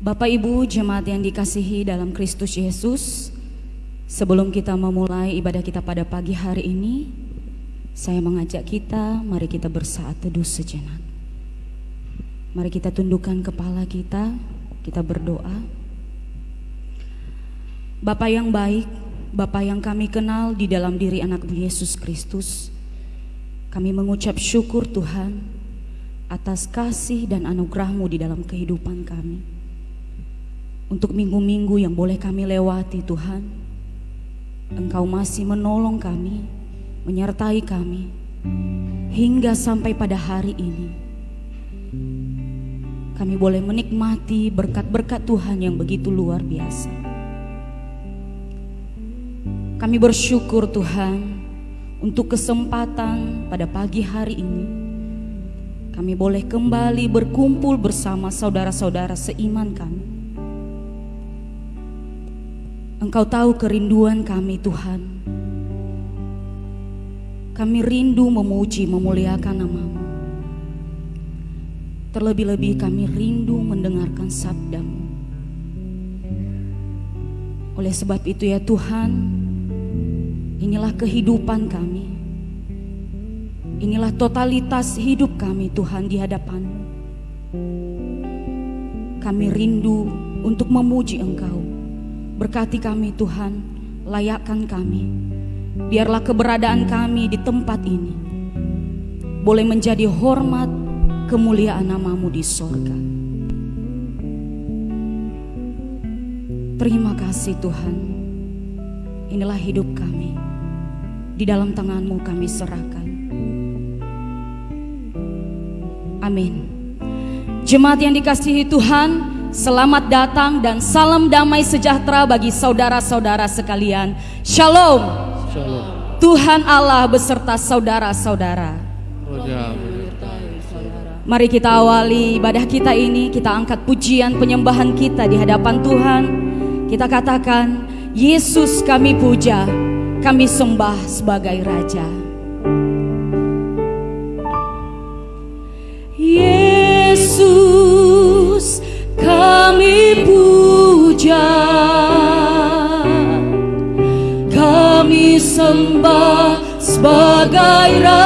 Bapak Ibu jemaat yang dikasihi dalam Kristus Yesus Sebelum kita memulai ibadah kita pada pagi hari ini Saya mengajak kita, mari kita bersaat teduh sejenak. Mari kita tundukkan kepala kita, kita berdoa. Bapak yang baik, Bapak yang kami kenal di dalam diri anak Yesus Kristus Kami mengucap syukur Tuhan atas kasih dan anugerahmu di dalam kehidupan kami untuk minggu-minggu yang boleh kami lewati Tuhan. Engkau masih menolong kami, menyertai kami hingga sampai pada hari ini. Kami boleh menikmati berkat-berkat Tuhan yang begitu luar biasa. Kami bersyukur Tuhan untuk kesempatan pada pagi hari ini. Kami boleh kembali berkumpul bersama saudara-saudara seiman kami Engkau tahu kerinduan kami Tuhan. Kami rindu memuji, memuliakan namamu. Terlebih-lebih kami rindu mendengarkan sabdamu. Oleh sebab itu ya Tuhan, inilah kehidupan kami. Inilah totalitas hidup kami Tuhan di hadapanmu. Kami rindu untuk memuji Engkau Berkati kami Tuhan, layakkan kami. Biarlah keberadaan kami di tempat ini boleh menjadi hormat kemuliaan namamu di sorga. Terima kasih Tuhan. Inilah hidup kami. Di dalam tanganmu kami serahkan. Amin. Jemaat yang dikasihi Tuhan, Selamat datang dan salam damai sejahtera bagi saudara-saudara sekalian. Shalom. Shalom. Tuhan Allah beserta saudara-saudara. Mari kita awali ibadah kita ini, kita angkat pujian penyembahan kita di hadapan Tuhan. Kita katakan, Yesus kami puja, kami sembah sebagai Raja. Kami sembah sebagai raja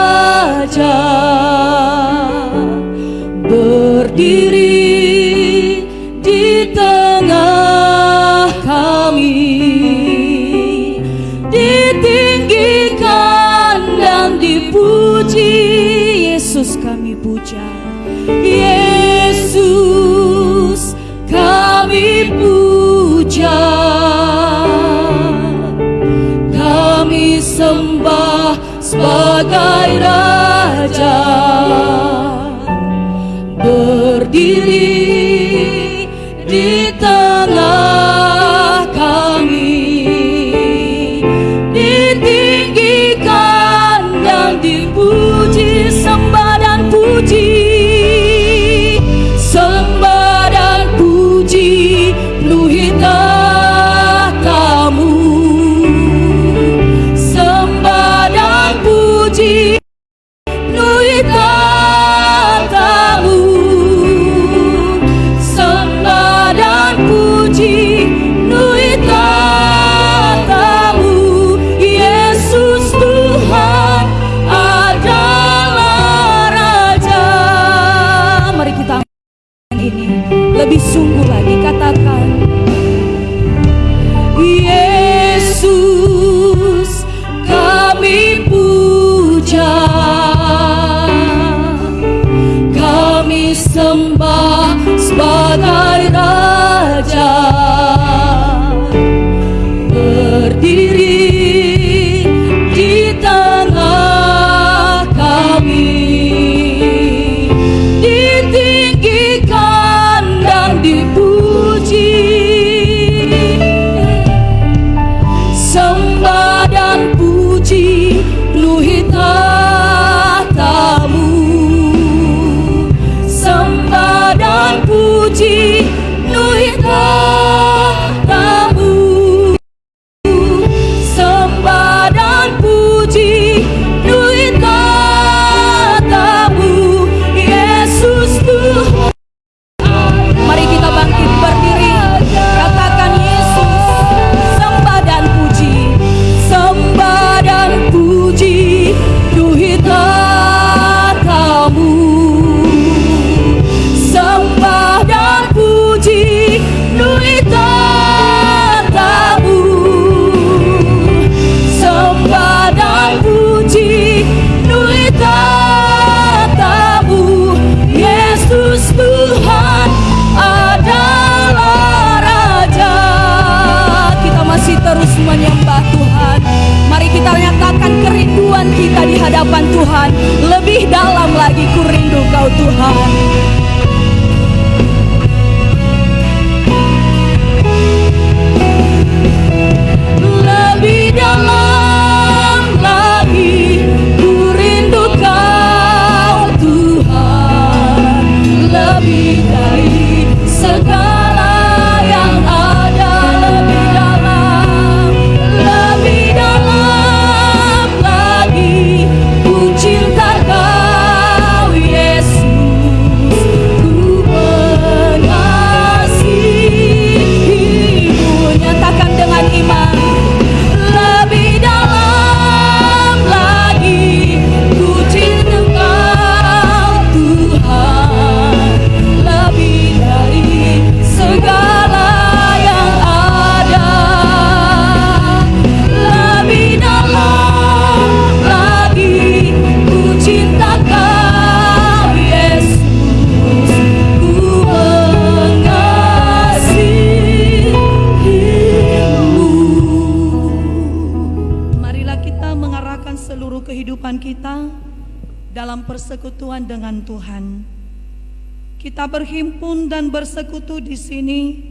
berhimpun dan bersekutu di sini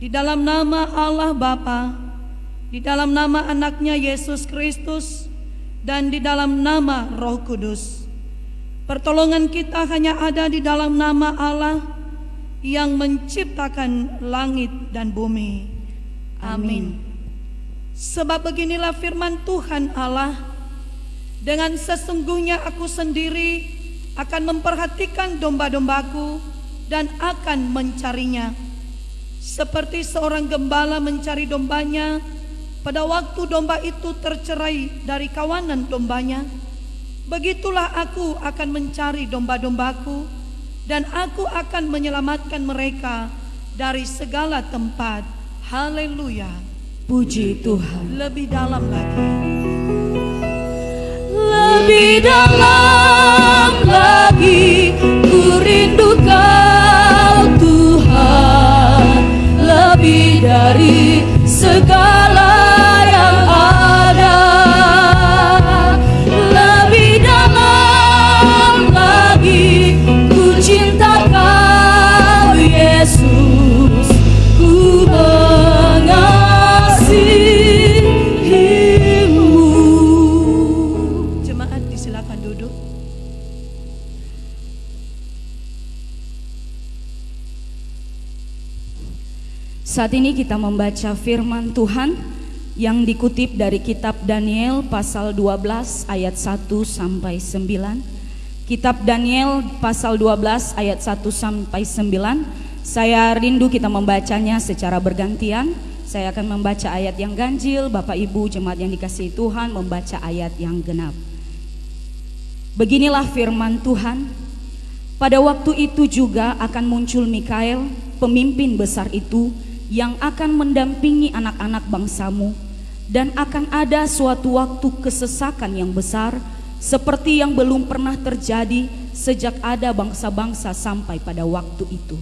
di dalam nama Allah Bapa, di dalam nama anaknya Yesus Kristus, dan di dalam nama Roh Kudus. Pertolongan kita hanya ada di dalam nama Allah yang menciptakan langit dan bumi. Amin. Sebab beginilah firman Tuhan Allah, dengan sesungguhnya aku sendiri akan memperhatikan domba-dombaku dan akan mencarinya. Seperti seorang gembala mencari dombanya, pada waktu domba itu tercerai dari kawanan dombanya, begitulah aku akan mencari domba-dombaku dan aku akan menyelamatkan mereka dari segala tempat. Haleluya. Puji Tuhan. Lebih dalam lagi. Lebih dalam lagi ku rindu kau Tuhan. Lebih dari segala Saat ini kita membaca firman Tuhan yang dikutip dari kitab Daniel pasal 12 ayat 1 sampai 9. Kitab Daniel pasal 12 ayat 1 sampai 9. Saya rindu kita membacanya secara bergantian. Saya akan membaca ayat yang ganjil, Bapak Ibu jemaat yang dikasihi Tuhan membaca ayat yang genap. Beginilah firman Tuhan, pada waktu itu juga akan muncul Mikael, pemimpin besar itu, yang akan mendampingi anak-anak bangsamu, dan akan ada suatu waktu kesesakan yang besar, seperti yang belum pernah terjadi sejak ada bangsa-bangsa sampai pada waktu itu.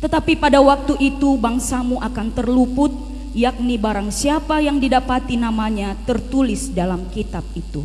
Tetapi pada waktu itu bangsamu akan terluput, yakni barang siapa yang didapati namanya tertulis dalam kitab itu.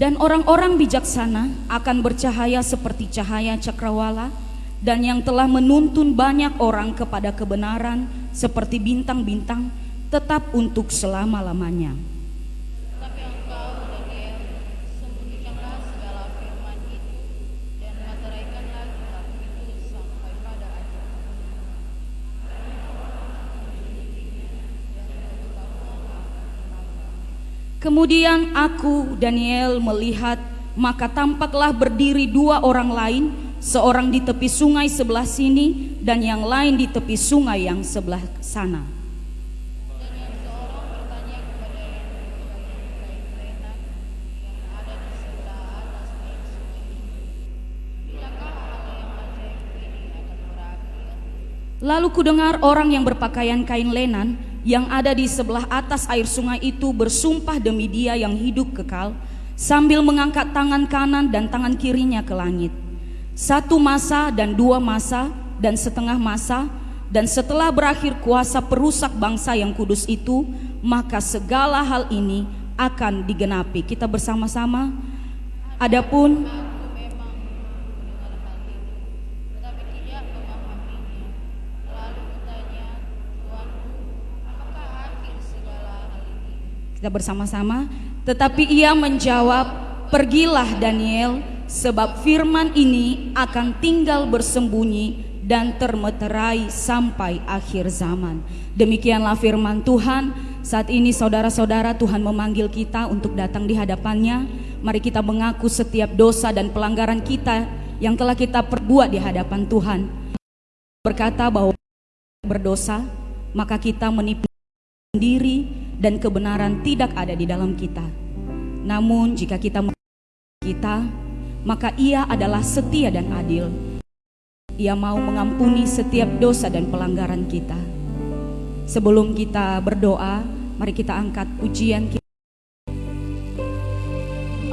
Dan orang-orang bijaksana akan bercahaya seperti cahaya cakrawala dan yang telah menuntun banyak orang kepada kebenaran seperti bintang-bintang tetap untuk selama-lamanya. Tetapi engkau, Daniel, sembunyikanlah segala firman itu dan materaikanlah kitab itu sampai pada akhir dunia. Kemudian aku Daniel melihat maka tampaklah berdiri dua orang lain, seorang di tepi sungai sebelah sini dan yang lain di tepi sungai yang sebelah sana. Lalu kudengar orang yang berpakaian kain lenan yang ada di sebelah atas air sungai itu bersumpah demi dia yang hidup kekal sambil mengangkat tangan kanan dan tangan kirinya ke langit. Satu masa dan dua masa dan setengah masa dan setelah berakhir kuasa perusak bangsa yang kudus itu maka segala hal ini akan digenapi. Kita bersama-sama. Adapun Aku memang mendengar hal itu, tetapi tidak memahaminya. Lalu kutanya, Tuanku, apakah akhir segala hal ini? Kita bersama-sama. Tetapi ia menjawab, "Pergilah Daniel, sebab firman ini akan tinggal bersembunyi dan termeterai sampai akhir zaman." Demikianlah firman Tuhan. Saat ini saudara-saudara Tuhan memanggil kita untuk datang di hadapannya. Mari kita mengaku setiap dosa dan pelanggaran kita yang telah kita perbuat di hadapan Tuhan. Berkata bahwa berdosa, maka kita menipu sendiri dan kebenaran tidak ada di dalam kita. Namun jika kita kita, maka ia adalah setia dan adil. Ia mau mengampuni setiap dosa dan pelanggaran kita. Sebelum kita berdoa, mari kita angkat pujian kita.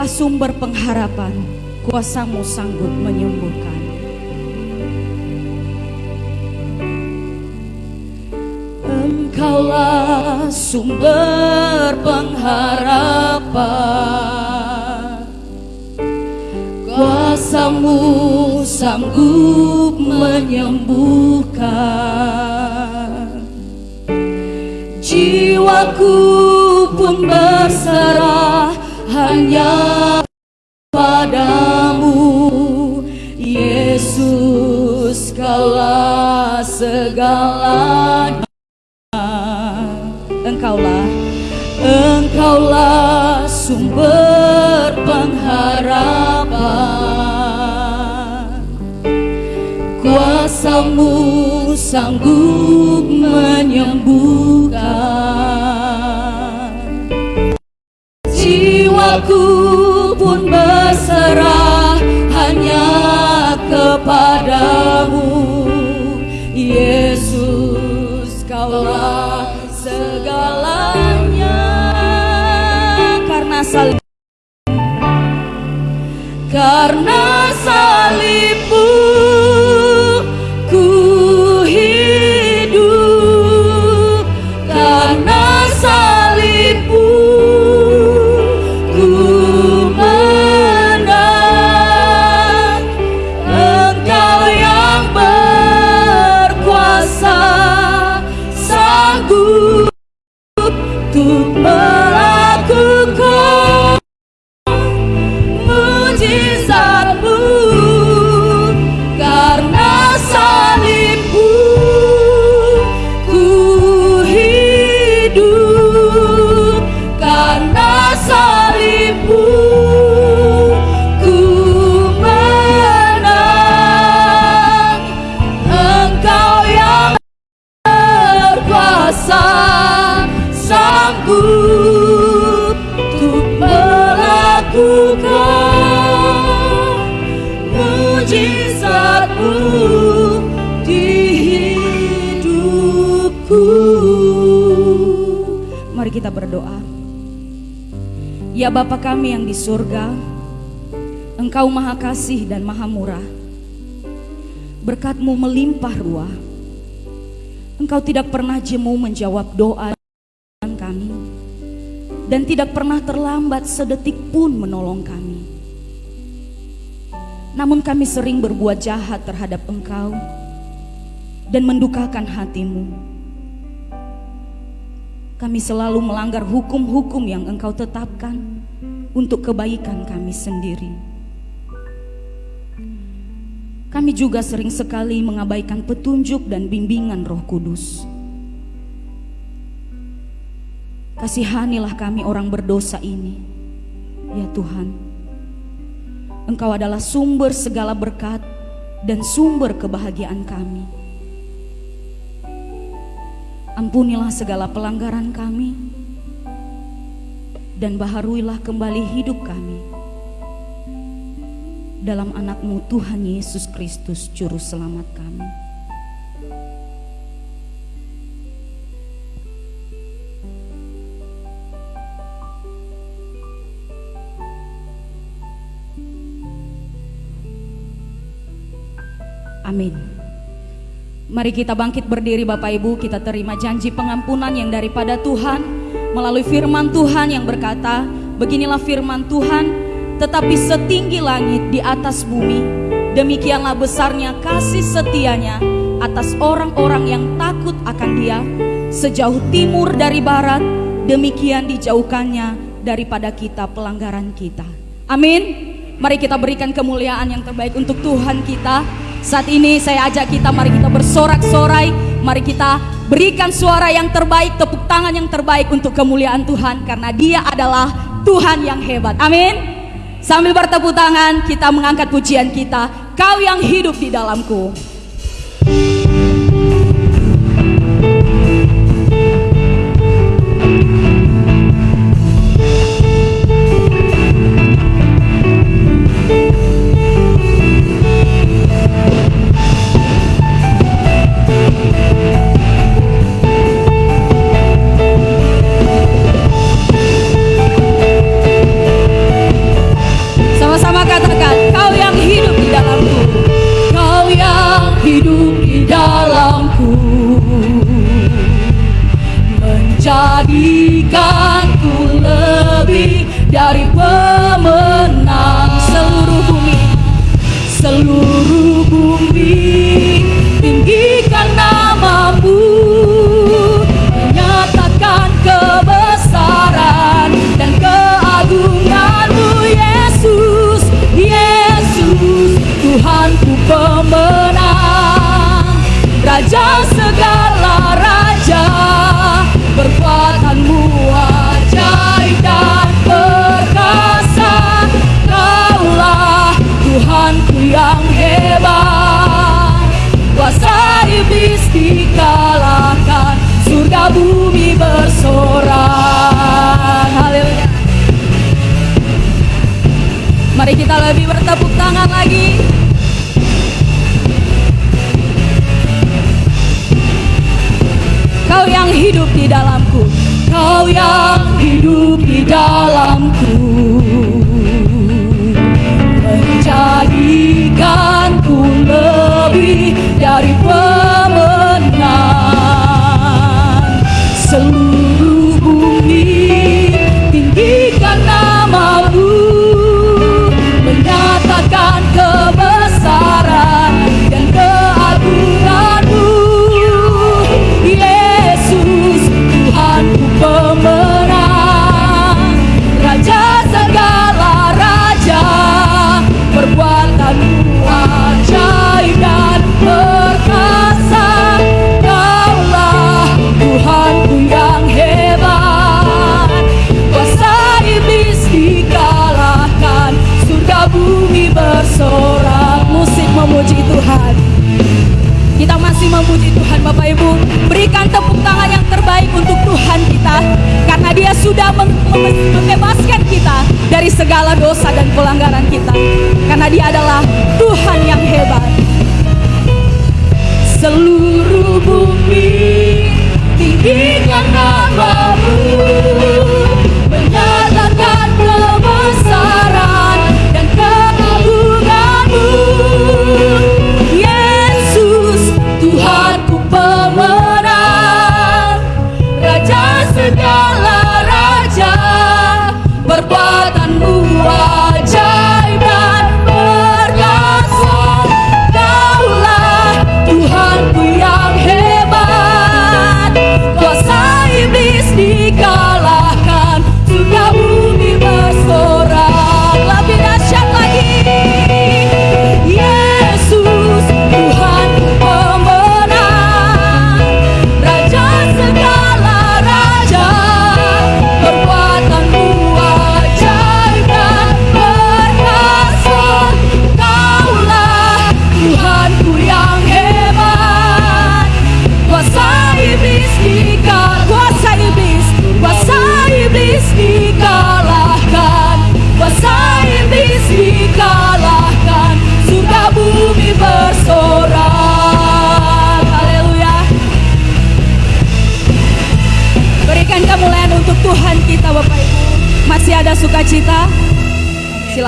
Sumber pengharapan, kuasamu sanggup menyembuhkan. Engkaulah sumber pengharapan. Kuasamu sanggup menyembuhkan. Jiwaku pun berserah hanya padamu. Yesus kaulah segalanya Engkaulah sumber pengharapan. Kuasamu sanggup menyembuhkan. Jiwaku Salib Karena Bapa kami yang di surga, Engkau maha kasih dan maha murah. Berkatmu melimpah ruah. Engkau tidak pernah jemu menjawab doa kami dan tidak pernah terlambat sedetik pun menolong kami. Namun kami sering berbuat jahat terhadap Engkau dan mendukakan hatimu. Kami selalu melanggar hukum-hukum yang Engkau tetapkan untuk kebaikan kami sendiri. Kami juga sering sekali mengabaikan petunjuk dan bimbingan Roh Kudus. Kasihanilah kami orang berdosa ini, ya Tuhan. Engkau adalah sumber segala berkat dan sumber kebahagiaan kami. Ampunilah segala pelanggaran kami dan baharuilah kembali hidup kami dalam anakmu Tuhan Yesus Kristus Juru Selamat kami. Amin. Mari kita bangkit berdiri Bapak Ibu, kita terima janji pengampunan yang daripada Tuhan melalui firman Tuhan yang berkata, beginilah firman Tuhan, tetapi setinggi langit di atas bumi, demikianlah besarnya kasih setianya atas orang-orang yang takut akan Dia, sejauh timur dari barat, demikian dijauhkannya daripada kita pelanggaran kita. Amin. Mari kita berikan kemuliaan yang terbaik untuk Tuhan kita. Saat ini saya ajak kita mari kita bersorak-sorai, mari kita berikan suara yang terbaik, tepuk tangan yang terbaik untuk kemuliaan Tuhan karena Dia adalah Tuhan yang hebat. Amin. Sambil bertepuk tangan, kita mengangkat pujian kita. Kau yang hidup di dalamku. Katakan,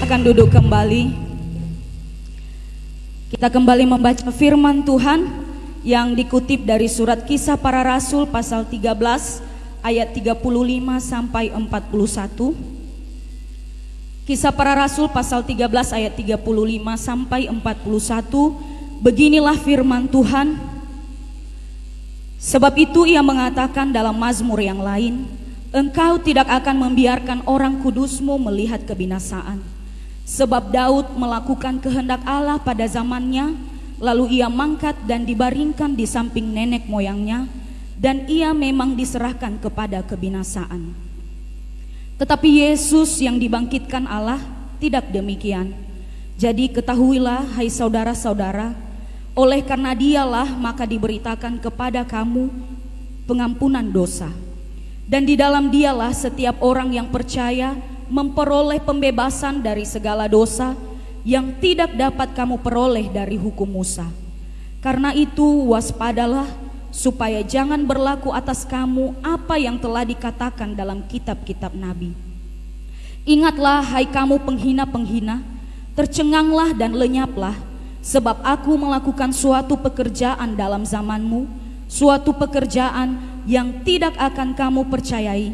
Silakan duduk kembali Kita kembali membaca firman Tuhan yang dikutip dari surat Kisah Para Rasul pasal 13 ayat 35 sampai 41. Kisah Para Rasul pasal 13 ayat 35 sampai 41. Beginilah firman Tuhan. Sebab itu ia mengatakan dalam mazmur yang lain, Engkau tidak akan membiarkan orang kudusmu melihat kebinasaan. Sebab Daud melakukan kehendak Allah pada zamannya, lalu ia mangkat dan dibaringkan di samping nenek moyangnya, dan ia memang diserahkan kepada kebinasaan. Tetapi Yesus yang dibangkitkan Allah tidak demikian. Jadi ketahuilah hai saudara-saudara, oleh karena dialah maka diberitakan kepada kamu pengampunan dosa. Dan di dalam dialah setiap orang yang percaya memperoleh pembebasan dari segala dosa yang tidak dapat kamu peroleh dari hukum Musa. Karena itu waspadalah supaya jangan berlaku atas kamu apa yang telah dikatakan dalam kitab-kitab nabi. Ingatlah hai kamu penghina-penghina, tercenganglah dan lenyaplah, Sebab aku melakukan suatu pekerjaan dalam zamanmu, suatu pekerjaan yang tidak akan kamu percayai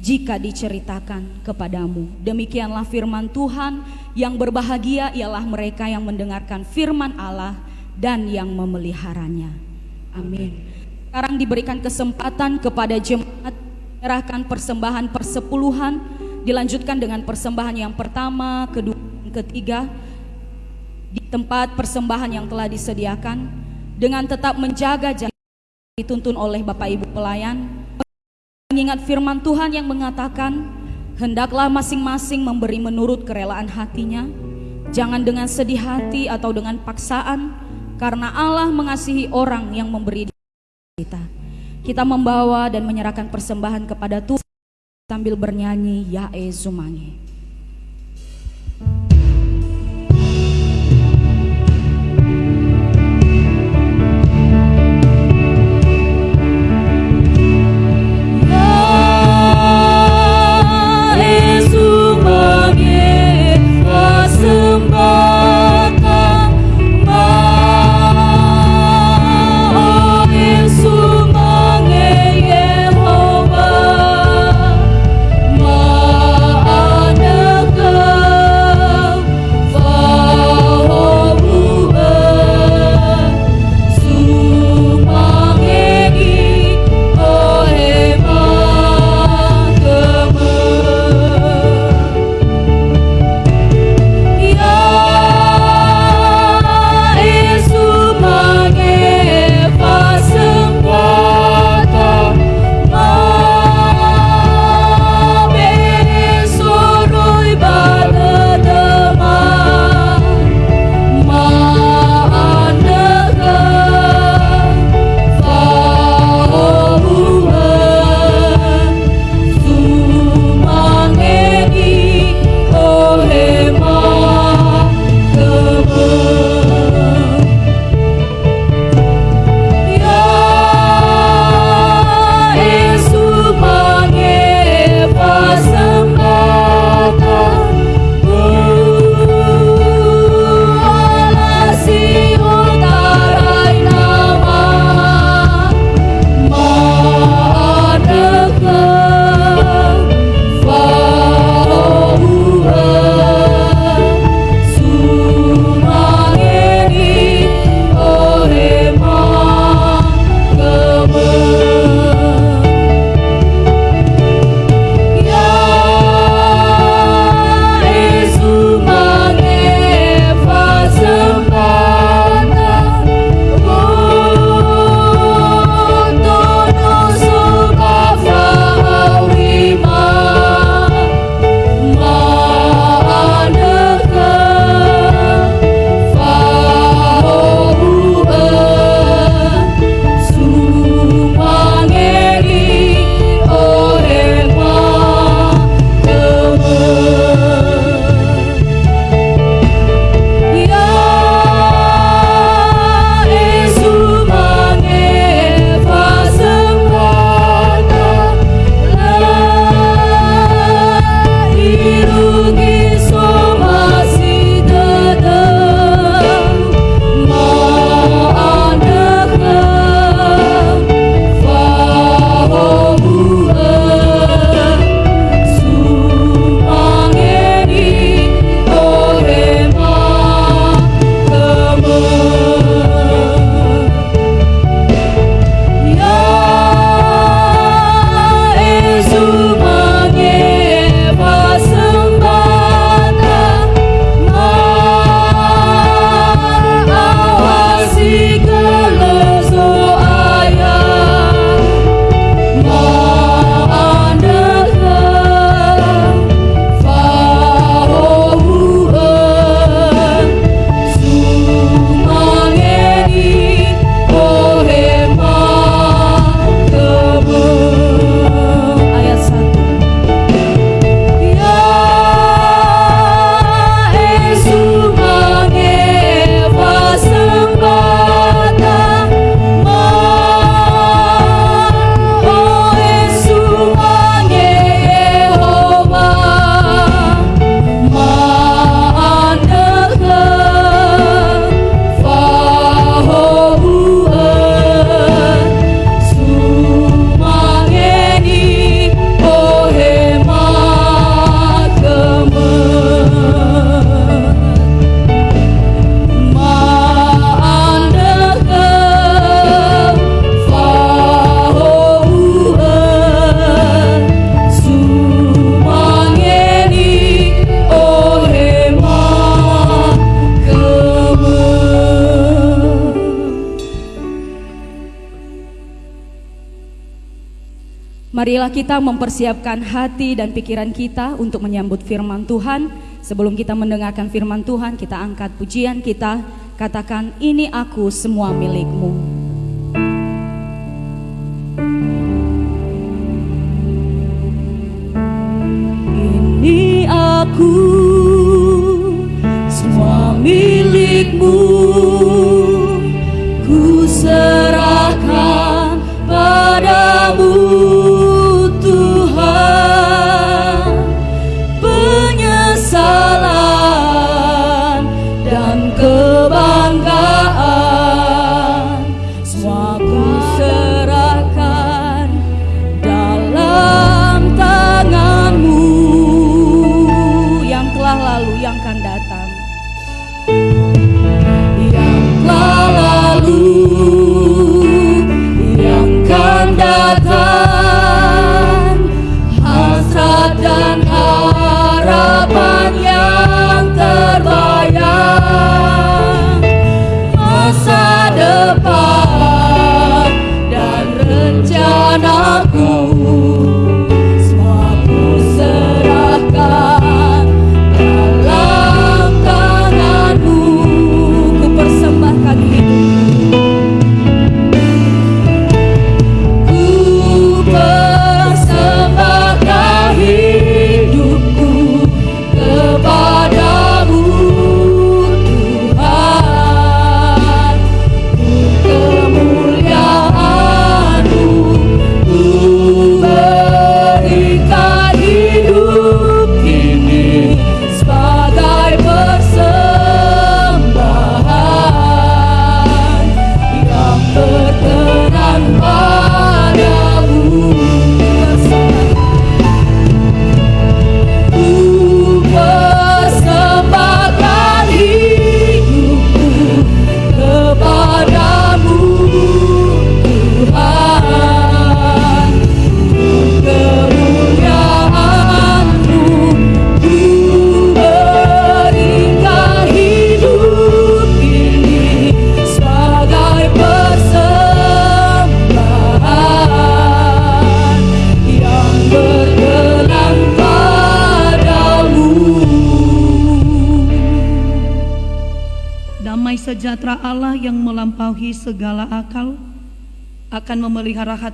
jika diceritakan kepadamu. Demikianlah firman Tuhan yang berbahagia ialah mereka yang mendengarkan firman Allah dan yang memeliharanya. Amin. Sekarang diberikan kesempatan kepada jemaat menyerahkan persembahan persepuluhan dilanjutkan dengan persembahan yang pertama, kedua, dan ketiga di tempat persembahan yang telah disediakan dengan tetap menjaga jarak dituntun oleh Bapak Ibu pelayan mengingat firman Tuhan yang mengatakan hendaklah masing-masing memberi menurut kerelaan hatinya jangan dengan sedih hati atau dengan paksaan karena Allah mengasihi orang yang memberi kita kita membawa dan menyerahkan persembahan kepada Tuhan sambil bernyanyi Yae Zumangi. Marilah kita mempersiapkan hati dan pikiran kita untuk menyambut firman Tuhan. Sebelum kita mendengarkan firman Tuhan, kita angkat pujian kita, katakan ini aku semua milikmu.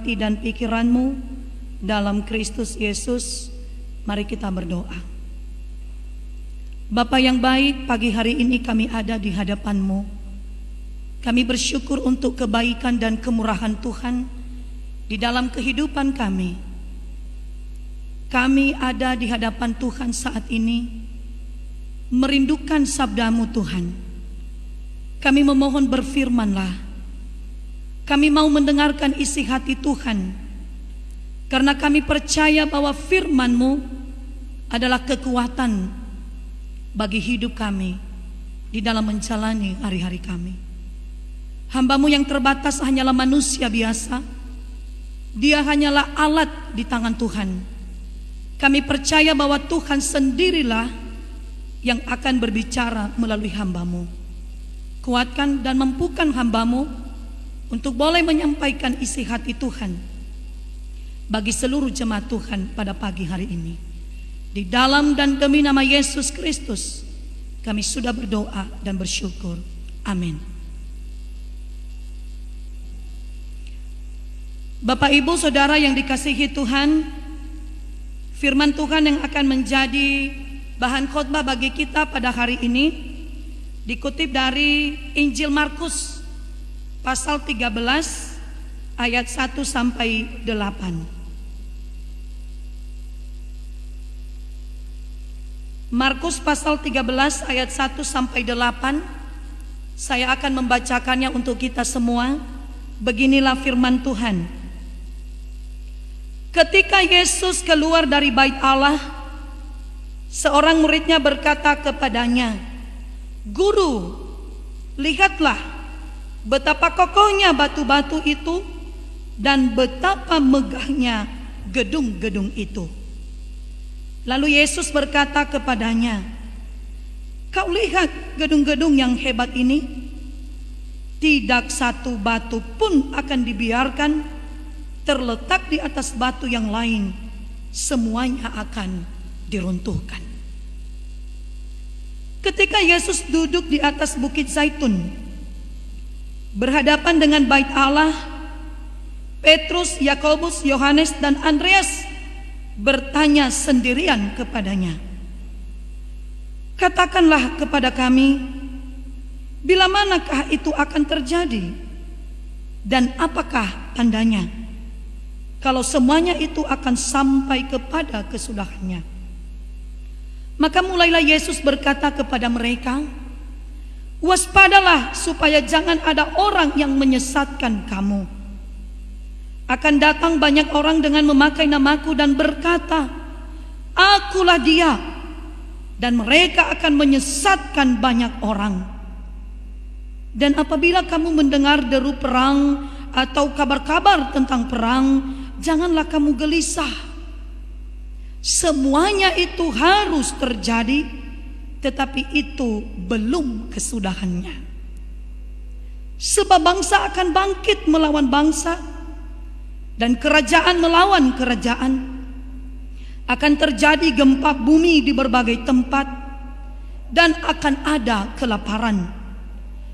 Hati dan pikiranmu dalam Kristus Yesus. Mari kita berdoa. Bapa yang baik, pagi hari ini kami ada di hadapanmu. Kami bersyukur untuk kebaikan dan kemurahan Tuhan di dalam kehidupan kami. Kami ada di hadapan Tuhan saat ini, merindukan sabdamu Tuhan. Kami memohon berfirmanlah. Kami mau mendengarkan isi hati Tuhan. Karena kami percaya bahwa firman-Mu adalah kekuatan bagi hidup kami di dalam menjalani hari-hari kami. Hambamu yang terbatas hanyalah manusia biasa. Dia hanyalah alat di tangan Tuhan. Kami percaya bahwa Tuhan sendirilah yang akan berbicara melalui hambamu. Kuatkan dan mampukan hambamu untuk boleh menyampaikan isi hati Tuhan bagi seluruh jemaat Tuhan pada pagi hari ini. Di dalam dan demi nama Yesus Kristus, kami sudah berdoa dan bersyukur. Amin. Bapak, ibu, saudara yang dikasihi Tuhan, firman Tuhan yang akan menjadi bahan khotbah bagi kita pada hari ini dikutip dari Injil Markus pasal 13 ayat 1 sampai 8. Markus pasal 13 ayat 1 sampai 8 Saya akan membacakannya untuk kita semua. Beginilah firman Tuhan. Ketika Yesus keluar dari bait Allah Seorang muridnya berkata kepadanya Guru, lihatlah betapa kokohnya batu-batu itu dan betapa megahnya gedung-gedung itu. Lalu Yesus berkata kepadanya, "Kau lihat gedung-gedung yang hebat ini? Tidak satu batu pun akan dibiarkan terletak di atas batu yang lain, semuanya akan diruntuhkan. Ketika Yesus duduk di atas bukit Zaitun, berhadapan dengan bait Allah, Petrus, Yakobus, Yohanes, dan Andreas bertanya sendirian kepadanya, "Katakanlah kepada kami, bila manakah itu akan terjadi, dan apakah tandanya?" Kalau semuanya itu akan sampai kepada kesudahannya. Maka mulailah Yesus berkata kepada mereka, "Waspadalah supaya jangan ada orang yang menyesatkan kamu." Akan datang banyak orang dengan memakai namaku dan berkata, "Akulah Dia." Dan mereka akan menyesatkan banyak orang. Dan apabila kamu mendengar deru perang atau kabar-kabar tentang perang, janganlah kamu gelisah. Semuanya itu harus terjadi, tetapi itu belum kesudahannya. Sebab bangsa akan bangkit melawan bangsa, dan kerajaan melawan kerajaan. Akan terjadi gempa bumi di berbagai tempat, dan akan ada kelaparan.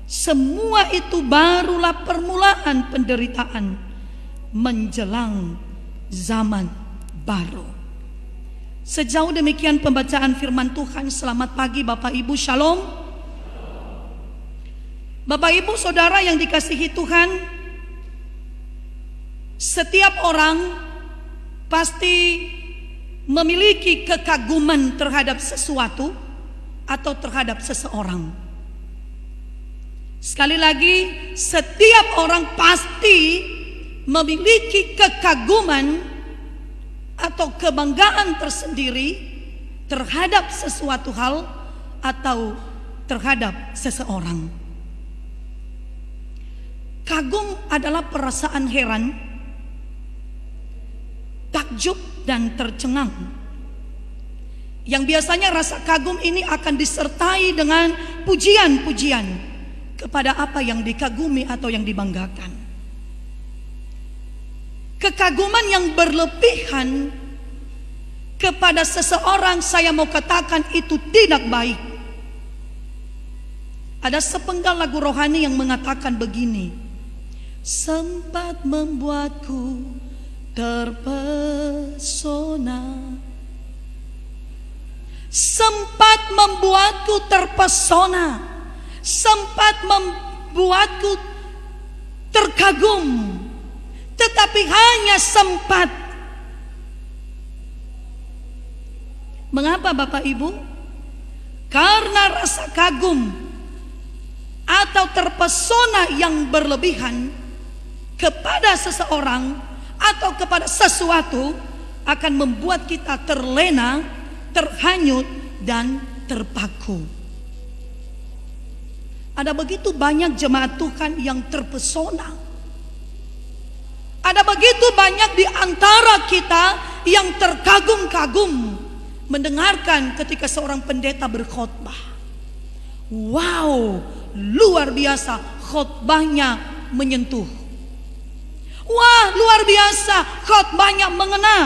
Semua itu barulah permulaan penderitaan menjelang zaman baru. Sejauh demikian pembacaan firman Tuhan. Selamat pagi Bapak Ibu, Shalom. Bapak Ibu, Saudara yang dikasihi Tuhan, setiap orang pasti memiliki kekaguman terhadap sesuatu atau terhadap seseorang. Sekali lagi, setiap orang pasti memiliki kekaguman atau kebanggaan tersendiri terhadap sesuatu hal atau terhadap seseorang. Kagum adalah perasaan heran, takjub, dan tercengang. Yang biasanya rasa kagum ini akan disertai dengan pujian-pujian kepada apa yang dikagumi atau yang dibanggakan. Kekaguman yang berlebihan kepada seseorang saya mau katakan itu tidak baik. Ada sepenggal lagu rohani yang mengatakan begini. Sempat membuatku terpesona. Sempat membuatku terpesona. Sempat membuatku terkagum tetapi hanya sempat. Mengapa Bapak Ibu? Karena rasa kagum atau terpesona yang berlebihan kepada seseorang atau kepada sesuatu akan membuat kita terlena, terhanyut, dan terpaku. Ada begitu banyak jemaat Tuhan yang terpesona ada begitu banyak di antara kita yang terkagum-kagum mendengarkan ketika seorang pendeta berkhotbah. Wow, luar biasa khotbahnya menyentuh. Wah, luar biasa khotbahnya mengena.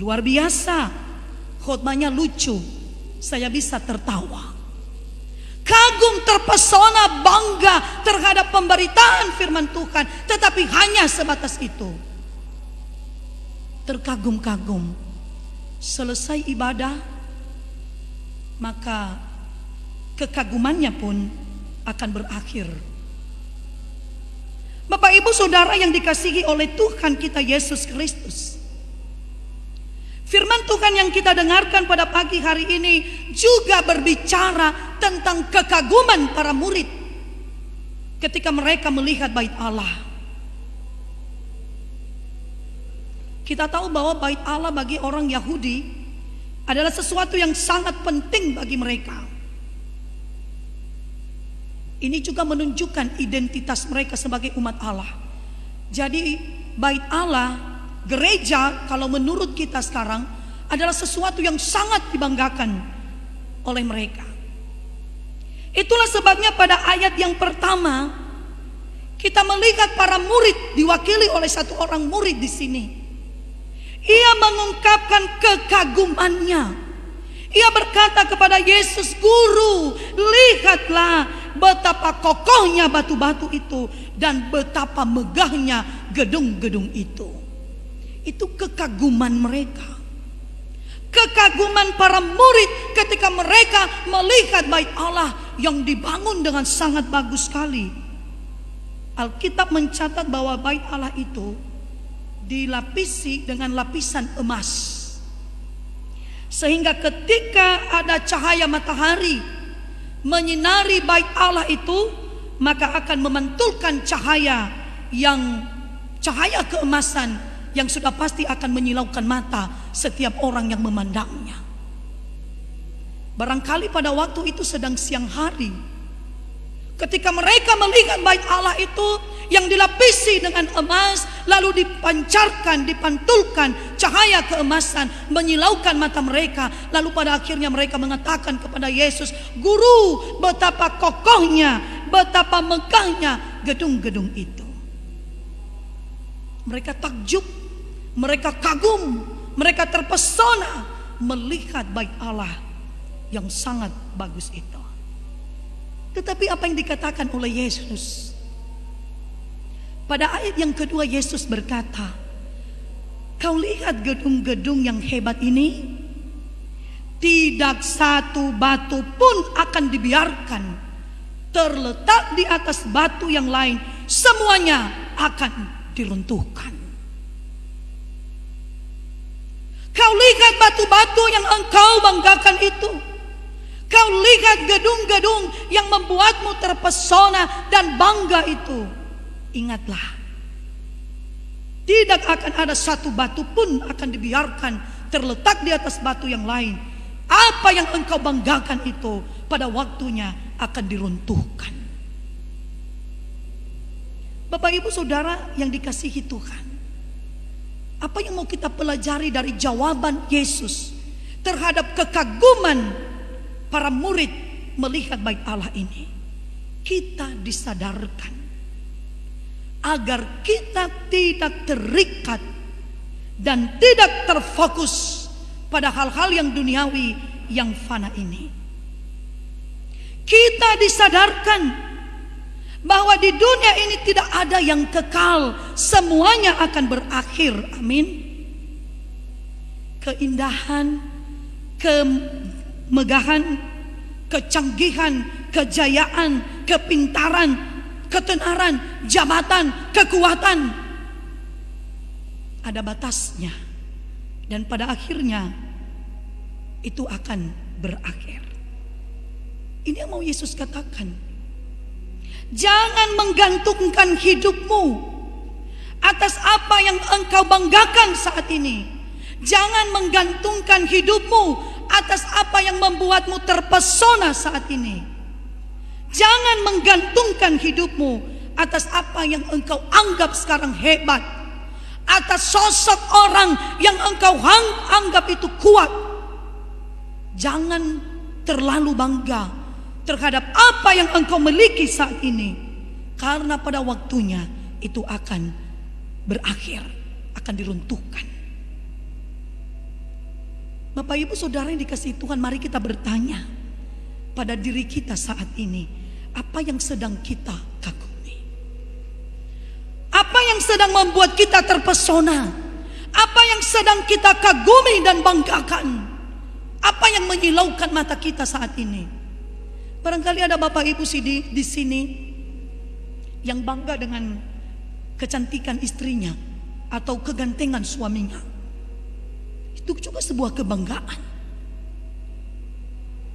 Luar biasa khotbahnya lucu. Saya bisa tertawa kagum, terpesona, bangga terhadap pemberitaan firman Tuhan, tetapi hanya sebatas itu. Terkagum-kagum, selesai ibadah, maka kekagumannya pun akan berakhir. Bapak, ibu, saudara yang dikasihi oleh Tuhan kita Yesus Kristus. Firman Tuhan yang kita dengarkan pada pagi hari ini juga berbicara tentang kekaguman para murid ketika mereka melihat bait Allah. Kita tahu bahwa bait Allah bagi orang Yahudi adalah sesuatu yang sangat penting bagi mereka. Ini juga menunjukkan identitas mereka sebagai umat Allah. Jadi bait Allah gereja kalau menurut kita sekarang adalah sesuatu yang sangat dibanggakan oleh mereka. Itulah sebabnya pada ayat yang pertama Kita melihat para murid diwakili oleh satu orang murid di sini. Ia mengungkapkan kekagumannya. Ia berkata kepada Yesus, "Guru, lihatlah betapa kokohnya batu-batu itu dan betapa megahnya gedung-gedung itu." Itu kekaguman mereka. Kekaguman para murid ketika mereka melihat bait Allah yang dibangun dengan sangat bagus sekali. Alkitab mencatat bahwa bait Allah itu dilapisi dengan lapisan emas. Sehingga ketika ada cahaya matahari menyinari bait Allah itu, maka akan memantulkan cahaya yang cahaya keemasan yang sudah pasti akan menyilaukan mata setiap orang yang memandangnya. Barangkali pada waktu itu sedang siang hari. Ketika mereka melihat bait Allah itu yang dilapisi dengan emas lalu dipancarkan, dipantulkan cahaya keemasan menyilaukan mata mereka lalu pada akhirnya mereka mengatakan kepada Yesus, "Guru, betapa kokohnya, betapa megahnya gedung-gedung itu." Mereka takjub, mereka kagum, mereka terpesona melihat bait Allah yang sangat bagus itu. Tetapi apa yang dikatakan oleh Yesus? Pada ayat yang kedua Yesus berkata, "Kau lihat gedung-gedung yang hebat ini? Tidak satu batu pun akan dibiarkan terletak di atas batu yang lain, semuanya akan diruntuhkan." Kau lihat batu-batu yang engkau banggakan itu. Kau lihat gedung-gedung yang membuatmu terpesona dan bangga itu. Ingatlah, tidak akan ada satu batu pun akan dibiarkan terletak di atas batu yang lain. Apa yang engkau banggakan itu pada waktunya akan diruntuhkan. Bapak Ibu Saudara yang dikasihi Tuhan. Apa yang mau kita pelajari dari jawaban Yesus terhadap kekaguman para murid melihat baik Allah ini? Kita disadarkan agar kita tidak terikat dan tidak terfokus pada hal-hal yang duniawi yang fana ini. Kita disadarkan bahwa di dunia ini tidak ada yang kekal, semuanya akan berakhir. Amin. Keindahan, kemegahan, kecanggihan, kejayaan, kepintaran, ketenaran, jabatan, kekuatan ada batasnya. Dan pada akhirnya itu akan berakhir. Ini yang mau Yesus katakan. Jangan menggantungkan hidupmu atas apa yang engkau banggakan saat ini. Jangan menggantungkan hidupmu atas apa yang membuatmu terpesona saat ini. Jangan menggantungkan hidupmu atas apa yang engkau anggap sekarang hebat. Atas sosok orang yang engkau anggap itu kuat. Jangan terlalu bangga terhadap apa yang engkau miliki saat ini. Karena pada waktunya itu akan berakhir, akan diruntuhkan. Bapak Ibu Saudara yang dikasih Tuhan, mari kita bertanya pada diri kita saat ini, apa yang sedang kita kagumi? Apa yang sedang membuat kita terpesona? Apa yang sedang kita kagumi dan banggakan? Apa yang menyilaukan mata kita saat ini? Barangkali ada Bapak Ibu sih di, sini yang bangga dengan kecantikan istrinya atau kegantengan suaminya. Itu juga sebuah kebanggaan.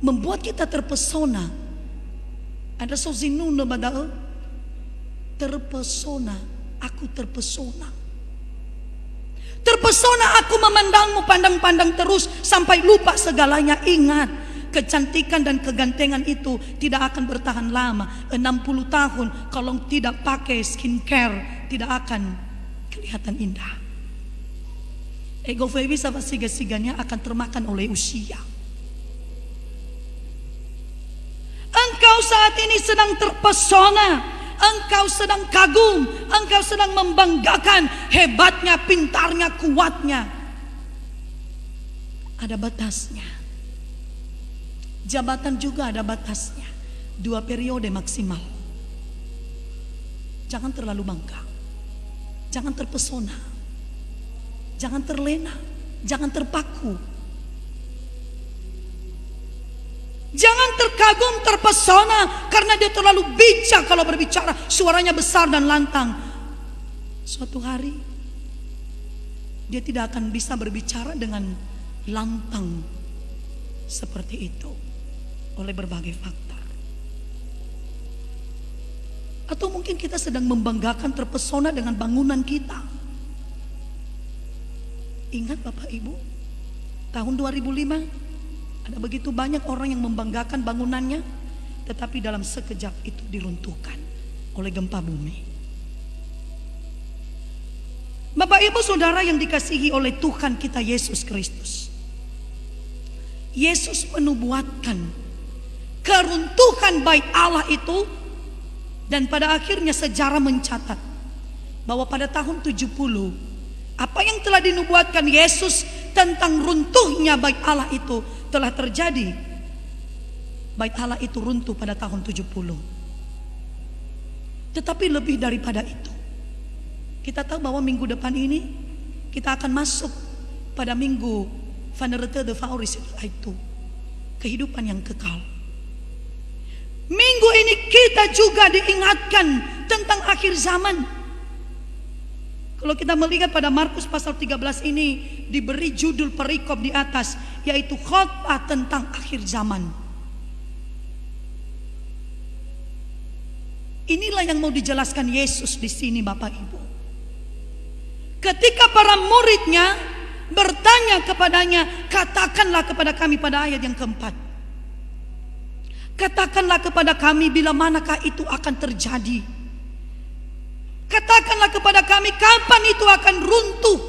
Membuat kita terpesona. Ada sozinun badal terpesona, aku terpesona. Terpesona aku memandangmu pandang-pandang terus sampai lupa segalanya. Ingat, kecantikan dan kegantengan itu tidak akan bertahan lama. 60 tahun kalau tidak pakai skincare tidak akan kelihatan indah. Ego bisa siga-siganya akan termakan oleh usia. Engkau saat ini sedang terpesona. engkau sedang kagum, engkau sedang membanggakan hebatnya, pintarnya, kuatnya. Ada batasnya. Jabatan juga ada batasnya. Dua periode maksimal. Jangan terlalu bangga. Jangan terpesona. Jangan terlena. Jangan terpaku. Jangan terkagum, terpesona karena dia terlalu bijak kalau berbicara, suaranya besar dan lantang. Suatu hari dia tidak akan bisa berbicara dengan lantang seperti itu oleh berbagai faktor. Atau mungkin kita sedang membanggakan terpesona dengan bangunan kita. Ingat Bapak Ibu, tahun 2005 ada begitu banyak orang yang membanggakan bangunannya, tetapi dalam sekejap itu diruntuhkan oleh gempa bumi. Bapak Ibu Saudara yang dikasihi oleh Tuhan kita Yesus Kristus. Yesus menubuatkan keruntuhan baik Allah itu dan pada akhirnya sejarah mencatat bahwa pada tahun 70 apa yang telah dinubuatkan Yesus tentang runtuhnya baik Allah itu telah terjadi. Bait Allah itu runtuh pada tahun 70. Tetapi lebih daripada itu. Kita tahu bahwa minggu depan ini kita akan masuk pada minggu Vanerete de Fauris itu. Kehidupan yang kekal. Minggu ini kita juga diingatkan tentang akhir zaman. Kalau kita melihat pada Markus pasal 13 ini diberi judul perikop di atas yaitu khotbah tentang akhir zaman. Inilah yang mau dijelaskan Yesus di sini Bapak Ibu. Ketika para muridnya bertanya kepadanya, katakanlah kepada kami pada ayat yang keempat. Katakanlah kepada kami bila manakah itu akan terjadi. Katakanlah kepada kami kapan itu akan runtuh.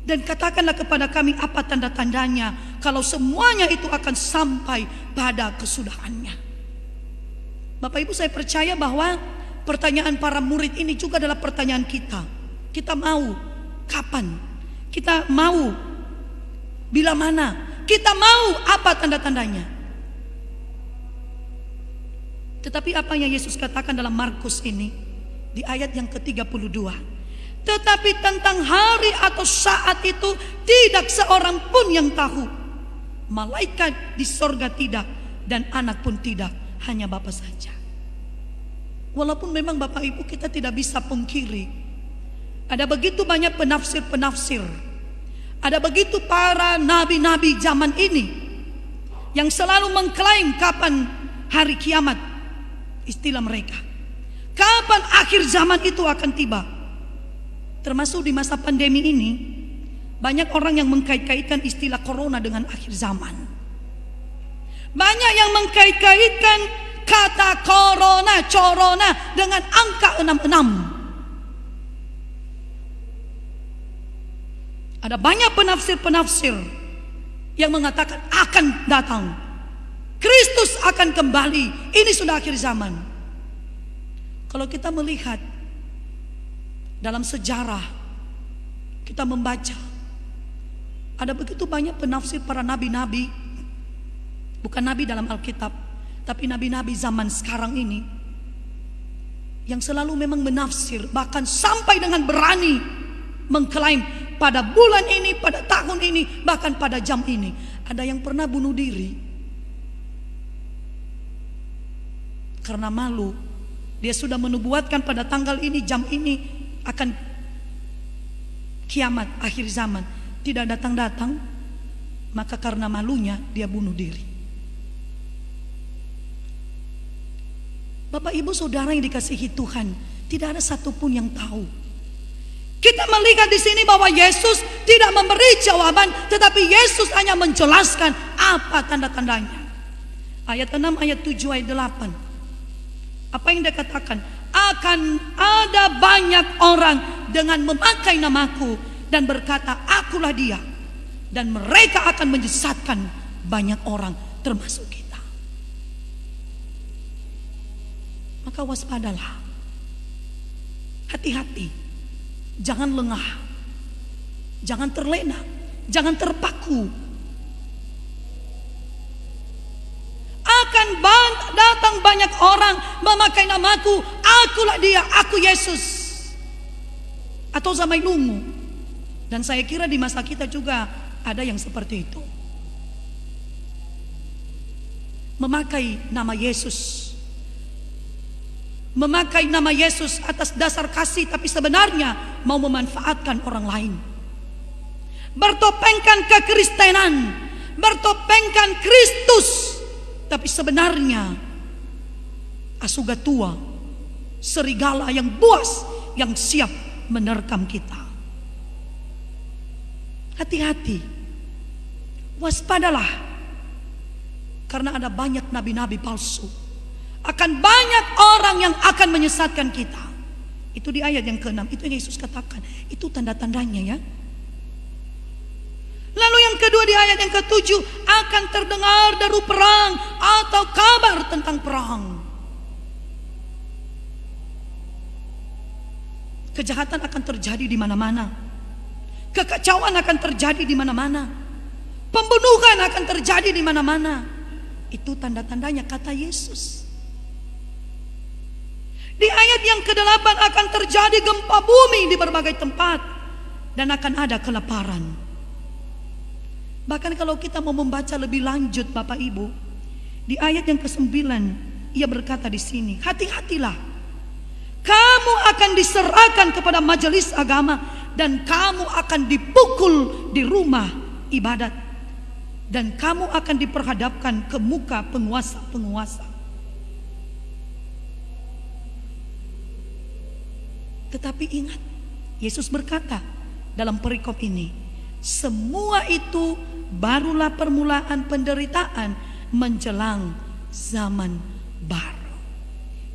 Dan katakanlah kepada kami apa tanda-tandanya kalau semuanya itu akan sampai pada kesudahannya. Bapak Ibu saya percaya bahwa pertanyaan para murid ini juga adalah pertanyaan kita. Kita mau kapan? Kita mau bila mana? Kita mau apa tanda-tandanya? Tetapi apa yang Yesus katakan dalam Markus ini? di ayat yang ke-32. Tetapi tentang hari atau saat itu tidak seorang pun yang tahu. Malaikat di sorga tidak dan anak pun tidak, hanya Bapa saja. Walaupun memang Bapak Ibu kita tidak bisa pungkiri. Ada begitu banyak penafsir-penafsir. Ada begitu para nabi-nabi zaman ini yang selalu mengklaim kapan hari kiamat istilah mereka. Kapan akhir zaman itu akan tiba? Termasuk di masa pandemi ini, banyak orang yang mengkait-kaitkan istilah corona dengan akhir zaman. Banyak yang mengkait-kaitkan kata corona, corona dengan angka 66. Ada banyak penafsir-penafsir yang mengatakan akan datang. Kristus akan kembali. Ini sudah akhir zaman. Kalau kita melihat dalam sejarah, kita membaca, ada begitu banyak penafsir para nabi-nabi, bukan nabi dalam Alkitab, tapi nabi-nabi zaman sekarang ini, yang selalu memang menafsir, bahkan sampai dengan berani mengklaim pada bulan ini, pada tahun ini, bahkan pada jam ini, ada yang pernah bunuh diri karena malu dia sudah menubuatkan pada tanggal ini, jam ini akan kiamat akhir zaman. Tidak datang-datang, maka karena malunya dia bunuh diri. Bapak ibu saudara yang dikasihi Tuhan, tidak ada satupun yang tahu. Kita melihat di sini bahwa Yesus tidak memberi jawaban, tetapi Yesus hanya menjelaskan apa tanda-tandanya. Ayat 6, ayat 7, ayat 8. Apa yang dia katakan? Akan ada banyak orang dengan memakai namaku dan berkata, akulah dia. Dan mereka akan menyesatkan banyak orang termasuk kita. Maka waspadalah. Hati-hati. Jangan lengah. Jangan terlena. Jangan terpaku. Akan datang banyak orang memakai namaku. Akulah dia, aku Yesus. Atau Zamai Lungu. Dan saya kira di masa kita juga ada yang seperti itu. Memakai nama Yesus. Memakai nama Yesus atas dasar kasih tapi sebenarnya mau memanfaatkan orang lain. Bertopengkan kekristenan, bertopengkan Kristus, tapi sebenarnya asuga tua, serigala yang buas yang siap menerkam kita. Hati-hati. Waspadalah. Karena ada banyak nabi-nabi palsu. Akan banyak orang yang akan menyesatkan kita. Itu di ayat yang ke-6. Itu yang Yesus katakan. Itu tanda-tandanya ya. Lalu yang kedua di ayat yang ketujuh akan terdengar deru perang atau kabar tentang perang. Kejahatan akan terjadi di mana-mana. Kekacauan akan terjadi di mana-mana. Pembunuhan akan terjadi di mana-mana. Itu tanda-tandanya kata Yesus. Di ayat yang ke-8 akan terjadi gempa bumi di berbagai tempat dan akan ada kelaparan. Bahkan kalau kita mau membaca lebih lanjut Bapak Ibu, di ayat yang ke-9 ia berkata di sini, hati-hatilah. Kamu akan diserahkan kepada majelis agama dan kamu akan dipukul di rumah ibadat dan kamu akan diperhadapkan ke muka penguasa-penguasa. Tetapi ingat, Yesus berkata dalam perikop ini, semua itu barulah permulaan penderitaan menjelang zaman baru.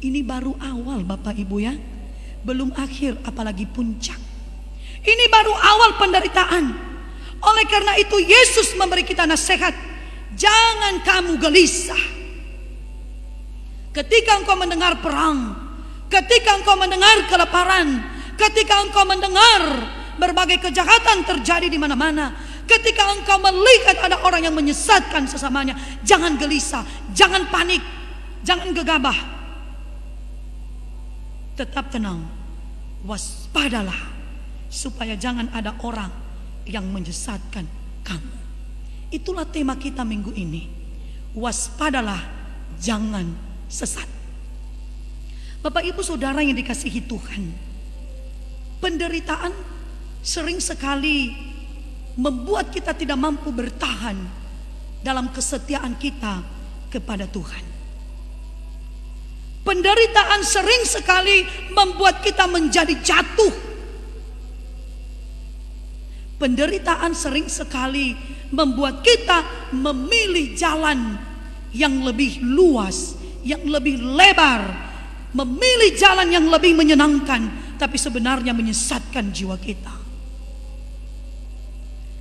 Ini baru awal Bapak Ibu ya. Belum akhir apalagi puncak. Ini baru awal penderitaan. Oleh karena itu Yesus memberi kita nasihat. Jangan kamu gelisah. Ketika engkau mendengar perang. Ketika engkau mendengar kelaparan. Ketika engkau mendengar berbagai kejahatan terjadi di mana-mana. Ketika engkau melihat ada orang yang menyesatkan sesamanya. Jangan gelisah. Jangan panik. Jangan gegabah tetap tenang, waspadalah, supaya jangan ada orang yang menyesatkan kamu. Itulah tema kita minggu ini. Waspadalah, jangan sesat. Bapak, ibu, saudara yang dikasihi Tuhan, penderitaan sering sekali membuat kita tidak mampu bertahan dalam kesetiaan kita kepada Tuhan. Penderitaan sering sekali membuat kita menjadi jatuh. Penderitaan sering sekali membuat kita memilih jalan yang lebih luas, yang lebih lebar, memilih jalan yang lebih menyenangkan, tapi sebenarnya menyesatkan jiwa kita.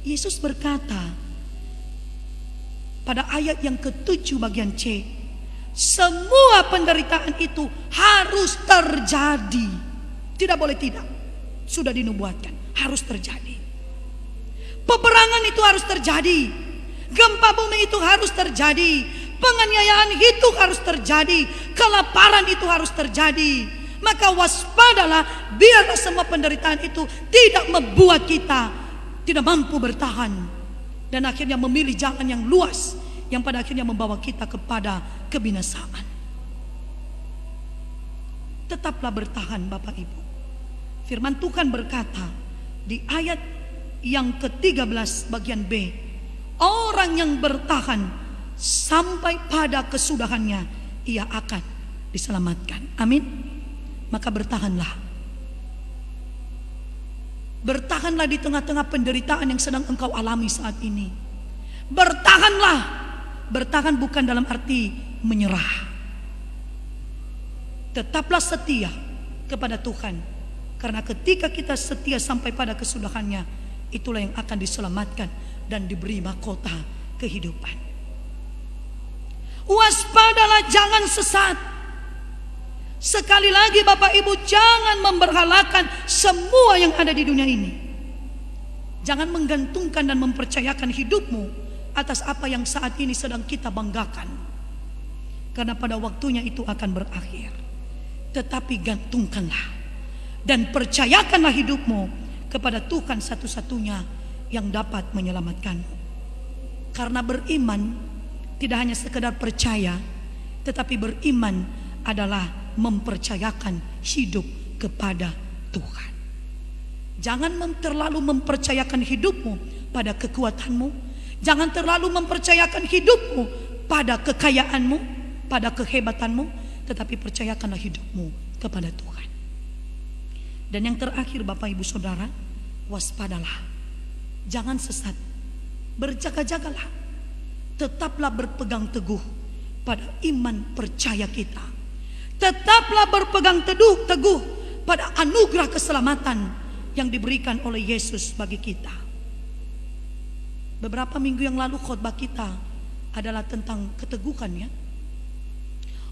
Yesus berkata pada ayat yang ketujuh bagian C, semua penderitaan itu harus terjadi. Tidak boleh tidak. Sudah dinubuatkan, harus terjadi. Peperangan itu harus terjadi. Gempa bumi itu harus terjadi. Penganiayaan itu harus terjadi. Kelaparan itu harus terjadi. Maka waspadalah biarlah semua penderitaan itu tidak membuat kita tidak mampu bertahan dan akhirnya memilih jalan yang luas yang pada akhirnya membawa kita kepada kebinasaan. Tetaplah bertahan Bapak Ibu. Firman Tuhan berkata di ayat yang ke-13 bagian B, orang yang bertahan sampai pada kesudahannya ia akan diselamatkan. Amin. Maka bertahanlah. Bertahanlah di tengah-tengah penderitaan yang sedang engkau alami saat ini. Bertahanlah Bertahan bukan dalam arti menyerah. Tetaplah setia kepada Tuhan. Karena ketika kita setia sampai pada kesudahannya, itulah yang akan diselamatkan dan diberi mahkota kehidupan. Waspadalah jangan sesat. Sekali lagi Bapak Ibu jangan memberhalakan semua yang ada di dunia ini. Jangan menggantungkan dan mempercayakan hidupmu atas apa yang saat ini sedang kita banggakan. Karena pada waktunya itu akan berakhir. Tetapi gantungkanlah dan percayakanlah hidupmu kepada Tuhan satu-satunya yang dapat menyelamatkanmu. Karena beriman tidak hanya sekedar percaya, tetapi beriman adalah mempercayakan hidup kepada Tuhan. Jangan terlalu mempercayakan hidupmu pada kekuatanmu. Jangan terlalu mempercayakan hidupmu pada kekayaanmu, pada kehebatanmu, tetapi percayakanlah hidupmu kepada Tuhan. Dan yang terakhir Bapak Ibu Saudara, waspadalah. Jangan sesat. Berjaga-jagalah. Tetaplah berpegang teguh pada iman percaya kita. Tetaplah berpegang teduh teguh pada anugerah keselamatan yang diberikan oleh Yesus bagi kita. Beberapa minggu yang lalu khotbah kita adalah tentang keteguhan ya.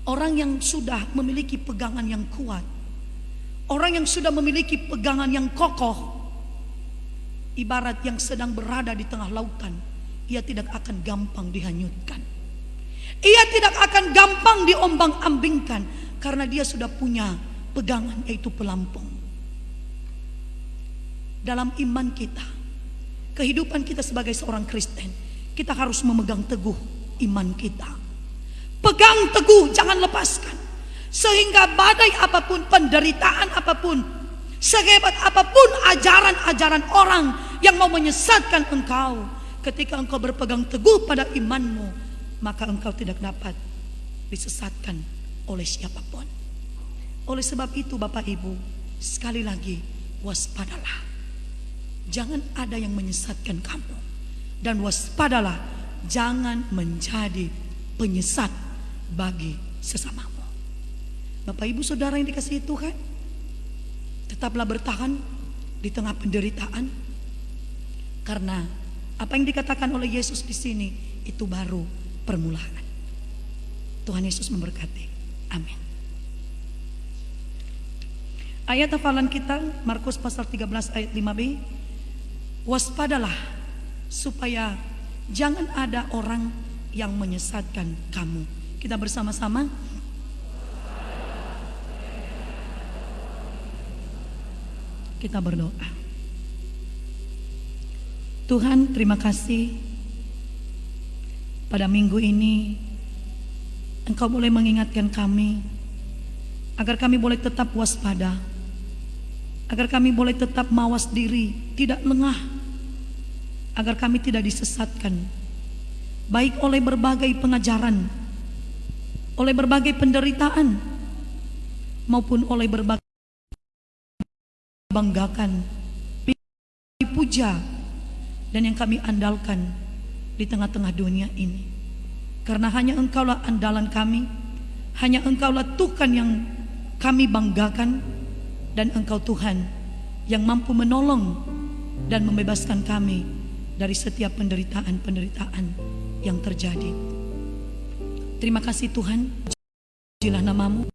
Orang yang sudah memiliki pegangan yang kuat. Orang yang sudah memiliki pegangan yang kokoh. Ibarat yang sedang berada di tengah lautan. Ia tidak akan gampang dihanyutkan. Ia tidak akan gampang diombang-ambingkan. Karena dia sudah punya pegangan yaitu pelampung. Dalam iman kita. Kehidupan kita sebagai seorang Kristen. Kita harus memegang teguh iman kita. Pegang teguh, jangan lepaskan. Sehingga badai apa pun, penderitaan apa pun, sehebat apa pun ajaran-ajaran orang yang mau menyesatkan engkau, ketika engkau berpegang teguh pada imanmu, maka engkau tidak dapat disesatkan oleh siapa pun. Oleh sebab itu Bapak Ibu, sekali lagi waspadalah. Jangan ada yang menyesatkan kamu. Dan waspadalah, jangan menjadi penyesat bagi sesamamu. Bapak Ibu Saudara yang dikasihi Tuhan, tetaplah bertahan di tengah penderitaan karena apa yang dikatakan oleh Yesus di sini itu baru permulaan. Tuhan Yesus memberkati. Amin. Ayat hafalan kita Markus pasal 13 ayat 5b. Waspadalah supaya jangan ada orang yang menyesatkan kamu. Kita bersama-sama kita berdoa. Tuhan, terima kasih pada minggu ini Engkau boleh mengingatkan kami agar kami boleh tetap waspada, agar kami boleh tetap mawas diri, tidak lengah, agar kami tidak disesatkan, baik oleh berbagai pengajaran, oleh berbagai penderitaan, maupun oleh berbagai banggakan, dipuja, dan yang kami andalkan di tengah-tengah dunia ini. Karena hanya engkaulah andalan kami, hanya engkaulah Tuhan yang kami banggakan, dan engkau Tuhan yang mampu menolong dan membebaskan kami dari setiap penderitaan-penderitaan yang terjadi. Terima kasih Tuhan, pujilah namamu.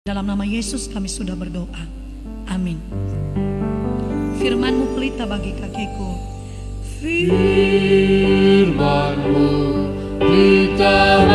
Dalam nama Yesus kami sudah berdoa. Amin. Firmanmu pelita bagi kakiku. firmanmu Kita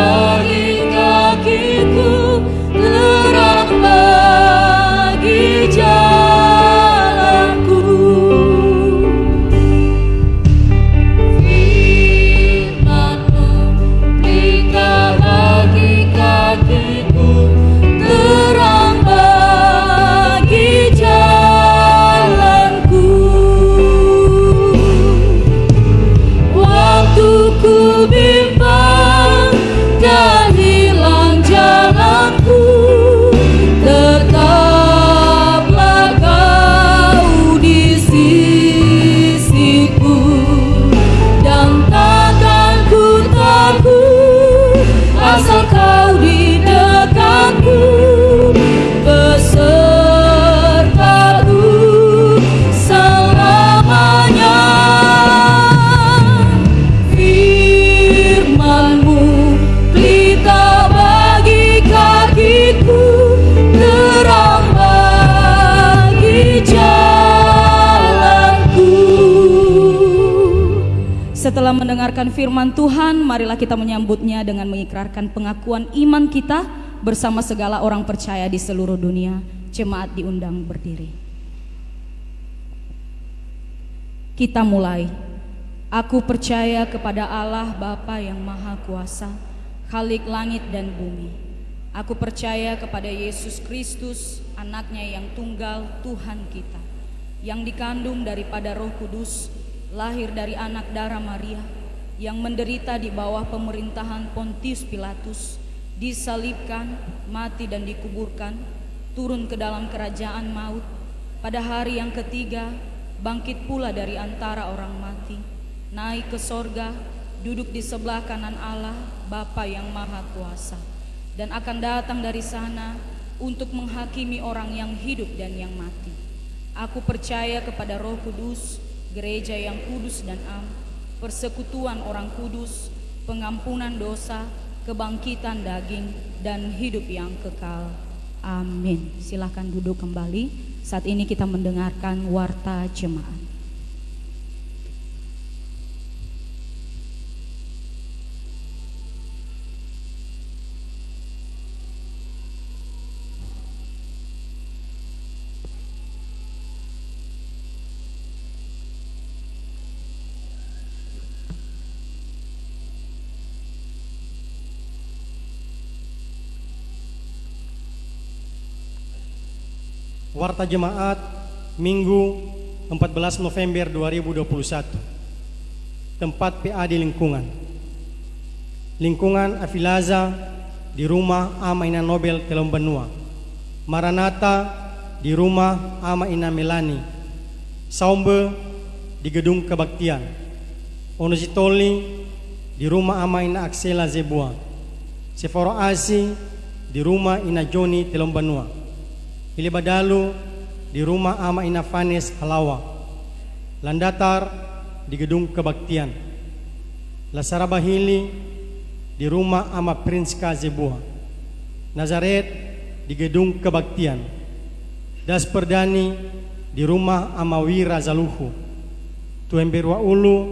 mendengarkan firman Tuhan, marilah kita menyambutnya dengan mengikrarkan pengakuan iman kita bersama segala orang percaya di seluruh dunia. Jemaat diundang berdiri. Kita mulai. Aku percaya kepada Allah Bapa yang Maha Kuasa, Khalik langit dan bumi. Aku percaya kepada Yesus Kristus, anaknya yang tunggal Tuhan kita, yang dikandung daripada roh kudus, lahir dari anak darah Maria, yang menderita di bawah pemerintahan Pontius Pilatus, disalibkan, mati dan dikuburkan, turun ke dalam kerajaan maut, pada hari yang ketiga bangkit pula dari antara orang mati, naik ke sorga, duduk di sebelah kanan Allah, Bapa yang Maha Kuasa, dan akan datang dari sana untuk menghakimi orang yang hidup dan yang mati. Aku percaya kepada Roh Kudus, gereja yang kudus dan am, persekutuan orang kudus, pengampunan dosa, kebangkitan daging, dan hidup yang kekal. Amin. Silahkan duduk kembali. Saat ini kita mendengarkan warta jemaat. Warta Jemaat Minggu 14 November 2021 Tempat PA di lingkungan. Lingkungan Afilaza di rumah Ama Ina Nobel Telom Benua. Maranata di rumah Ama Ina Melani. Saumbe di gedung kebaktian. Onositoli di rumah Ama Ina Aksela Zebua. Seforo Asi di rumah Ina Joni Telom Benua Ili Badalu di rumah Ama Ina Fanes Halawa. Landatar di gedung kebaktian. Lasara Bahili di rumah Ama Prince Kazebua. Nazaret di gedung kebaktian. Das Perdani di rumah Ama Wira Zaluhu. Tuemberwa Ulu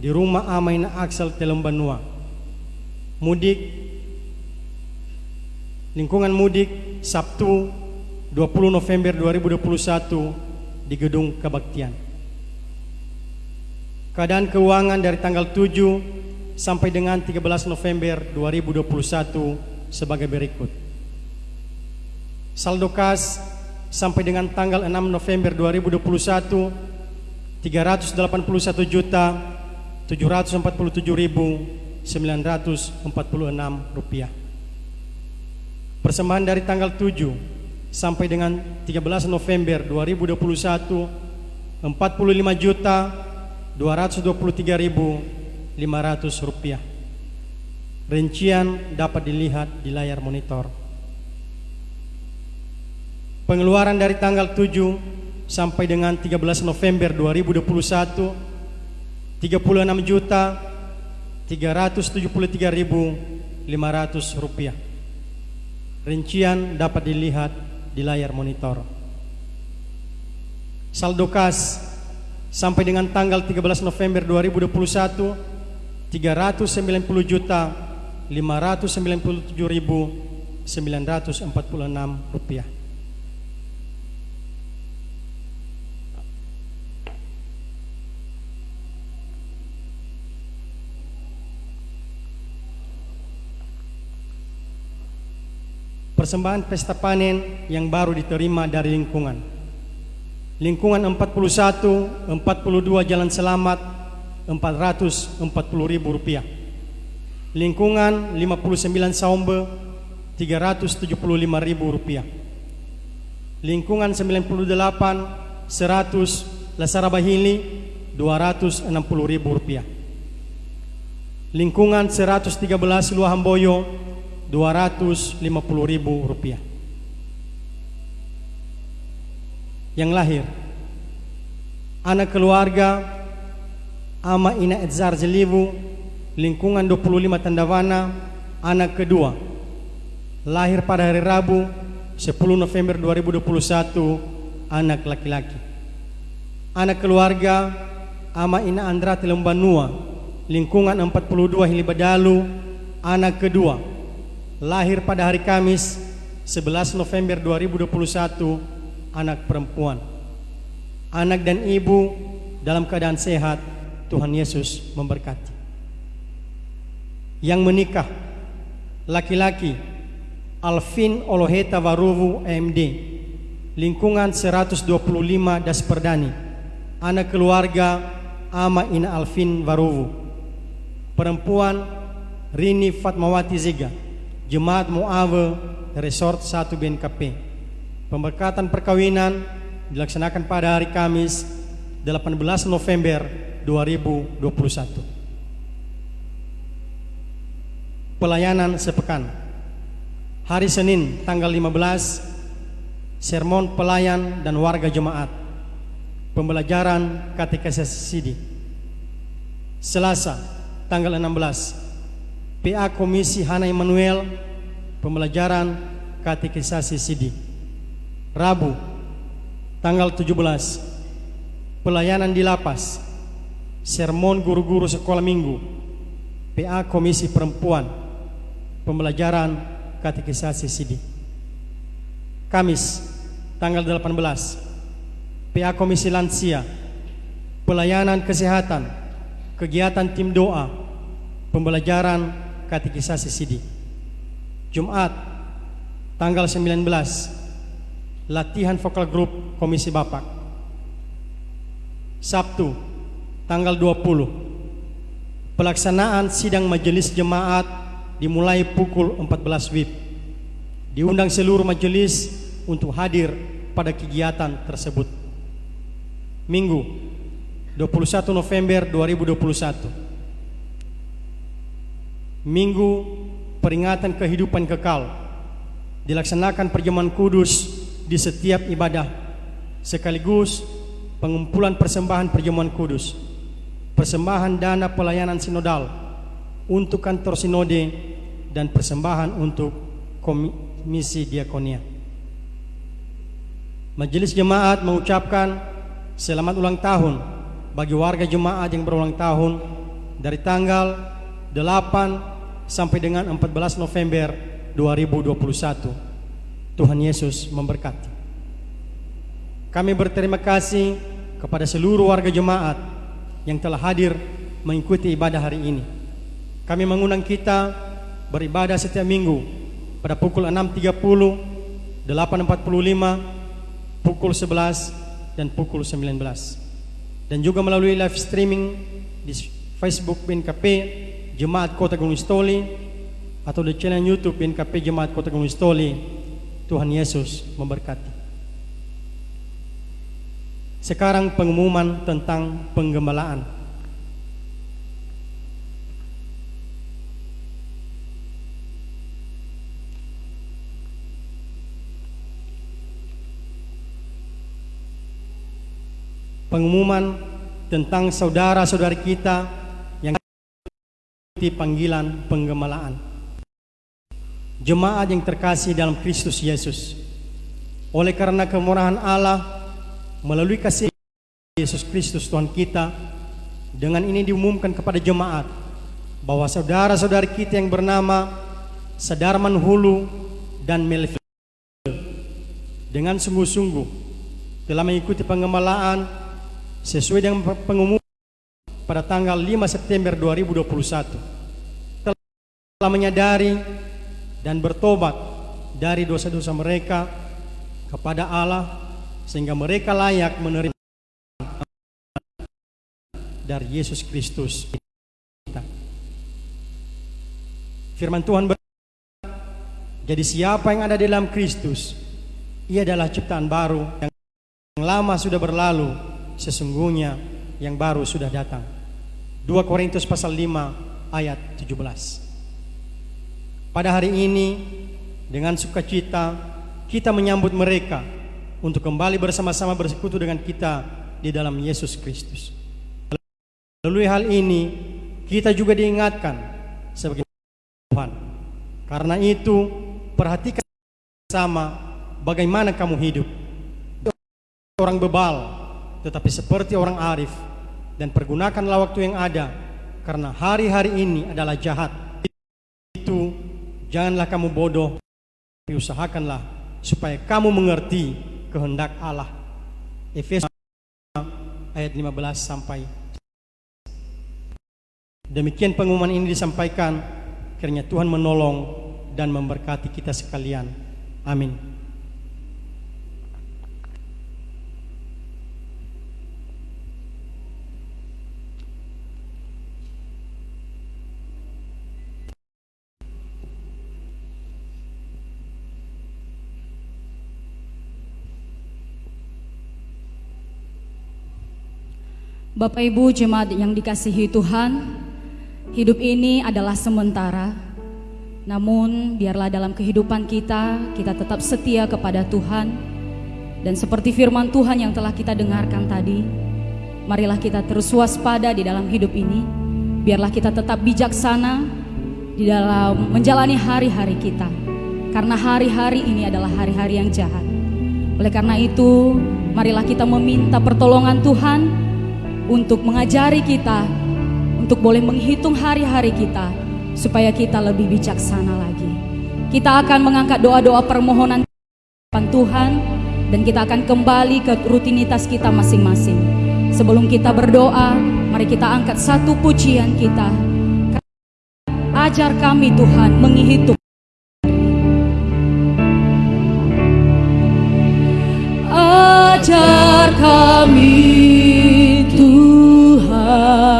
di rumah Ama Ina Axel Telembanua. Mudik lingkungan mudik Sabtu 20 November 2021 di Gedung Kebaktian. Keadaan keuangan dari tanggal 7 sampai dengan 13 November 2021 sebagai berikut. Saldo kas sampai dengan tanggal 6 November 2021 381 juta 747 ribu 946 rupiah. Persembahan dari tanggal 7 sampai dengan 13 November 2021 45 juta 223 ribu 500 rupiah. Rincian dapat dilihat di layar monitor. Pengeluaran dari tanggal 7 sampai dengan 13 November 2021 36 juta 373 ribu 500 rupiah. Rincian dapat dilihat di layar monitor. Saldo kas sampai dengan tanggal 13 November 2021 390 juta 597 ribu 946 rupiah. Persembahan pesta panen yang baru diterima dari lingkungan. Lingkungan 41, 42 Jalan Selamat, 440 ribu rupiah. Lingkungan 59 Saumbe, 375 ribu rupiah. Lingkungan 98, 100 Lasara Bahili, 260 ribu rupiah. Lingkungan 113 Luahamboyo, 250 ribu rupiah. Yang lahir, anak keluarga Ama Ina Edzar Jelivu, lingkungan 25 Tandawana, anak kedua, lahir pada hari Rabu 10 November 2021, anak laki-laki. Anak keluarga Ama Ina Andra Telembanua, lingkungan 42 Hilibadalu, anak kedua, lahir pada hari Kamis 11 November 2021, anak perempuan. Anak dan ibu dalam keadaan sehat, Tuhan Yesus memberkati. Yang menikah, laki-laki, Alvin Oloheta Waruwu MD, lingkungan 125 Das Perdani, anak keluarga Ama Ina Alvin Waruwu, perempuan Rini Fatmawati Ziga, Jemaat Muawe Resort 1 BNKP. Pemberkatan perkawinan dilaksanakan pada hari Kamis 18 November 2021. Pelayanan sepekan. Hari Senin tanggal 15 sermon pelayan dan warga jemaat. Pembelajaran katekesi Sidi. Selasa tanggal 16 PA Komisi Hana Immanuel pembelajaran katekisasi Sidi. Rabu tanggal 17 pelayanan di lapas sermon guru-guru sekolah minggu PA Komisi Perempuan pembelajaran katekisasi Sidi. Kamis tanggal 18 PA Komisi Lansia pelayanan kesehatan kegiatan tim doa pembelajaran katekisasi Sidi. Jumat tanggal 19 latihan vokal grup Komisi Bapak. Sabtu tanggal 20 pelaksanaan sidang majelis jemaat dimulai pukul 14 WIB. Diundang seluruh majelis untuk hadir pada kegiatan tersebut. Minggu 21 November 2021 Minggu peringatan kehidupan kekal. Dilaksanakan perjamuan kudus di setiap ibadah sekaligus pengumpulan persembahan perjamuan kudus. Persembahan dana pelayanan sinodal untuk kantor sinode dan persembahan untuk komisi diakonia. Majelis jemaat mengucapkan selamat ulang tahun bagi warga jemaat yang berulang tahun dari tanggal 8 sampai dengan 14 November 2021. Tuhan Yesus memberkati. Kami berterima kasih kepada seluruh warga jemaat yang telah hadir mengikuti ibadah hari ini. Kami mengundang kita beribadah setiap minggu pada pukul 6.30, 8.45, pukul 11, dan pukul 19. Dan juga melalui live streaming di Facebook BNKP Jemaat Kota Gunung Stoli atau di channel YouTube BNKP Jemaat Kota Gunung Stoli. Tuhan Yesus memberkati. Sekarang pengumuman tentang penggembalaan. Pengumuman tentang saudara-saudari kita mengikuti panggilan penggembalaan. Jemaat yang terkasih dalam Kristus Yesus. Oleh karena kemurahan Allah melalui kasih Yesus Kristus Tuhan kita, dengan ini diumumkan kepada jemaat bahwa saudara-saudari kita yang bernama Sadarman Hulu dan Melville dengan sungguh-sungguh telah mengikuti penggembalaan sesuai dengan pengumuman pada tanggal 5 September 2021 telah menyadari dan bertobat dari dosa-dosa mereka kepada Allah sehingga mereka layak menerima dari Yesus Kristus. Firman Tuhan ber jadi siapa yang ada di dalam Kristus ia adalah ciptaan baru yang lama sudah berlalu sesungguhnya yang baru sudah datang. 2 Korintus pasal 5 ayat 17. Pada hari ini dengan sukacita kita menyambut mereka untuk kembali bersama-sama bersekutu dengan kita di dalam Yesus Kristus. Melalui hal ini kita juga diingatkan sebagai Tuhan. Karena itu perhatikan sama bagaimana kamu hidup. Orang bebal tetapi seperti orang arif dan pergunakanlah waktu yang ada karena hari-hari ini adalah jahat. Itu janganlah kamu bodoh, tapi usahakanlah supaya kamu mengerti kehendak Allah. Efesus ayat 15 sampai Demikian pengumuman ini disampaikan kiranya Tuhan menolong dan memberkati kita sekalian. Amin. Bapak Ibu jemaat yang dikasihi Tuhan, hidup ini adalah sementara. Namun biarlah dalam kehidupan kita kita tetap setia kepada Tuhan dan seperti firman Tuhan yang telah kita dengarkan tadi, marilah kita terus waspada di dalam hidup ini. Biarlah kita tetap bijaksana di dalam menjalani hari-hari kita. Karena hari-hari ini adalah hari-hari yang jahat. Oleh karena itu, marilah kita meminta pertolongan Tuhan untuk mengajari kita untuk boleh menghitung hari-hari kita supaya kita lebih bijaksana lagi. Kita akan mengangkat doa-doa permohonan depan Tuhan dan kita akan kembali ke rutinitas kita masing-masing. Sebelum kita berdoa, mari kita angkat satu pujian kita. Ajar kami Tuhan menghitung Ajar kami Tuhan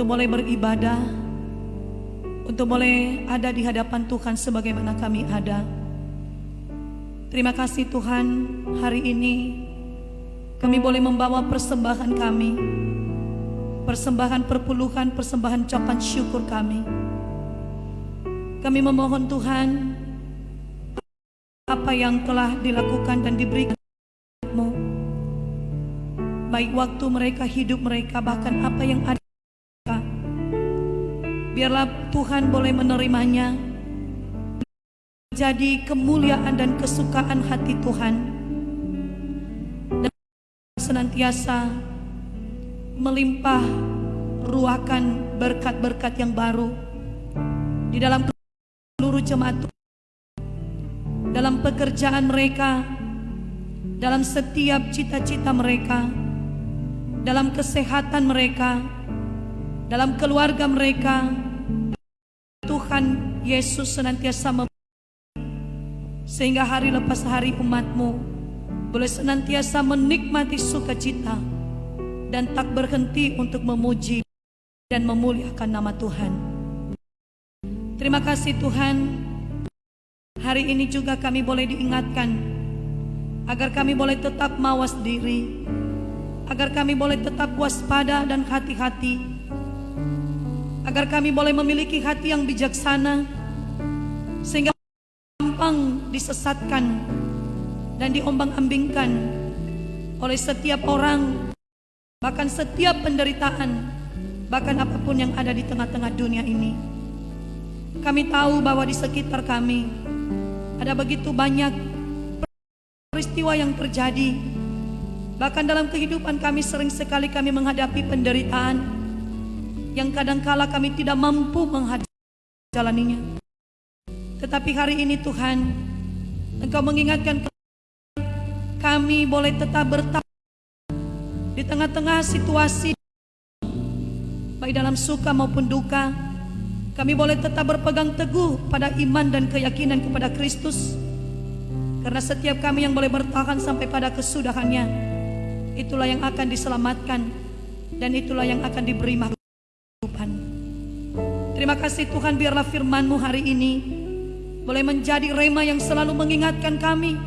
untuk boleh beribadah, untuk boleh ada di hadapan Tuhan sebagaimana kami ada. Terima kasih Tuhan, hari ini kami boleh membawa persembahan kami, persembahan perpuluhan, persembahan ucapan syukur kami. Kami memohon Tuhan, apa yang telah dilakukan dan diberikan mu baik waktu mereka hidup mereka bahkan apa yang ada biarlah Tuhan boleh menerimanya. Jadi kemuliaan dan kesukaan hati Tuhan. Dan senantiasa melimpah ruakan berkat-berkat yang baru di dalam seluruh jemaat Tuhan. Dalam pekerjaan mereka, dalam setiap cita-cita mereka, dalam kesehatan mereka, dalam keluarga mereka. Tuhan Yesus senantiasa mem sehingga hari lepas hari umatmu boleh senantiasa menikmati sukacita dan tak berhenti untuk memuji dan memuliakan nama Tuhan. Terima kasih Tuhan. Hari ini juga kami boleh diingatkan agar kami boleh tetap mawas diri, agar kami boleh tetap waspada dan hati-hati, agar kami boleh memiliki hati yang bijaksana, sehingga gampang disesatkan dan diombang-ambingkan oleh setiap orang, bahkan setiap penderitaan, bahkan apa pun yang ada di tengah-tengah dunia ini. Kami tahu bahwa di sekitar kami ada begitu banyak peristiwa yang terjadi. Bahkan dalam kehidupan kami sering sekali kami menghadapi penderitaan yang kadangkala kami tidak mampu menjalaninya. Tetapi hari ini Tuhan, Engkau mengingatkan kami boleh tetap bertahan di tengah-tengah situasi baik dalam suka maupun duka kami boleh tetap berpegang teguh pada iman dan keyakinan kepada Kristus. Karena setiap kami yang boleh bertahan sampai pada kesudahannya, itulah yang akan diselamatkan dan itulah yang akan diberi kehidupan. Terima kasih Tuhan biarlah firman-Mu hari ini boleh menjadi rema yang selalu mengingatkan kami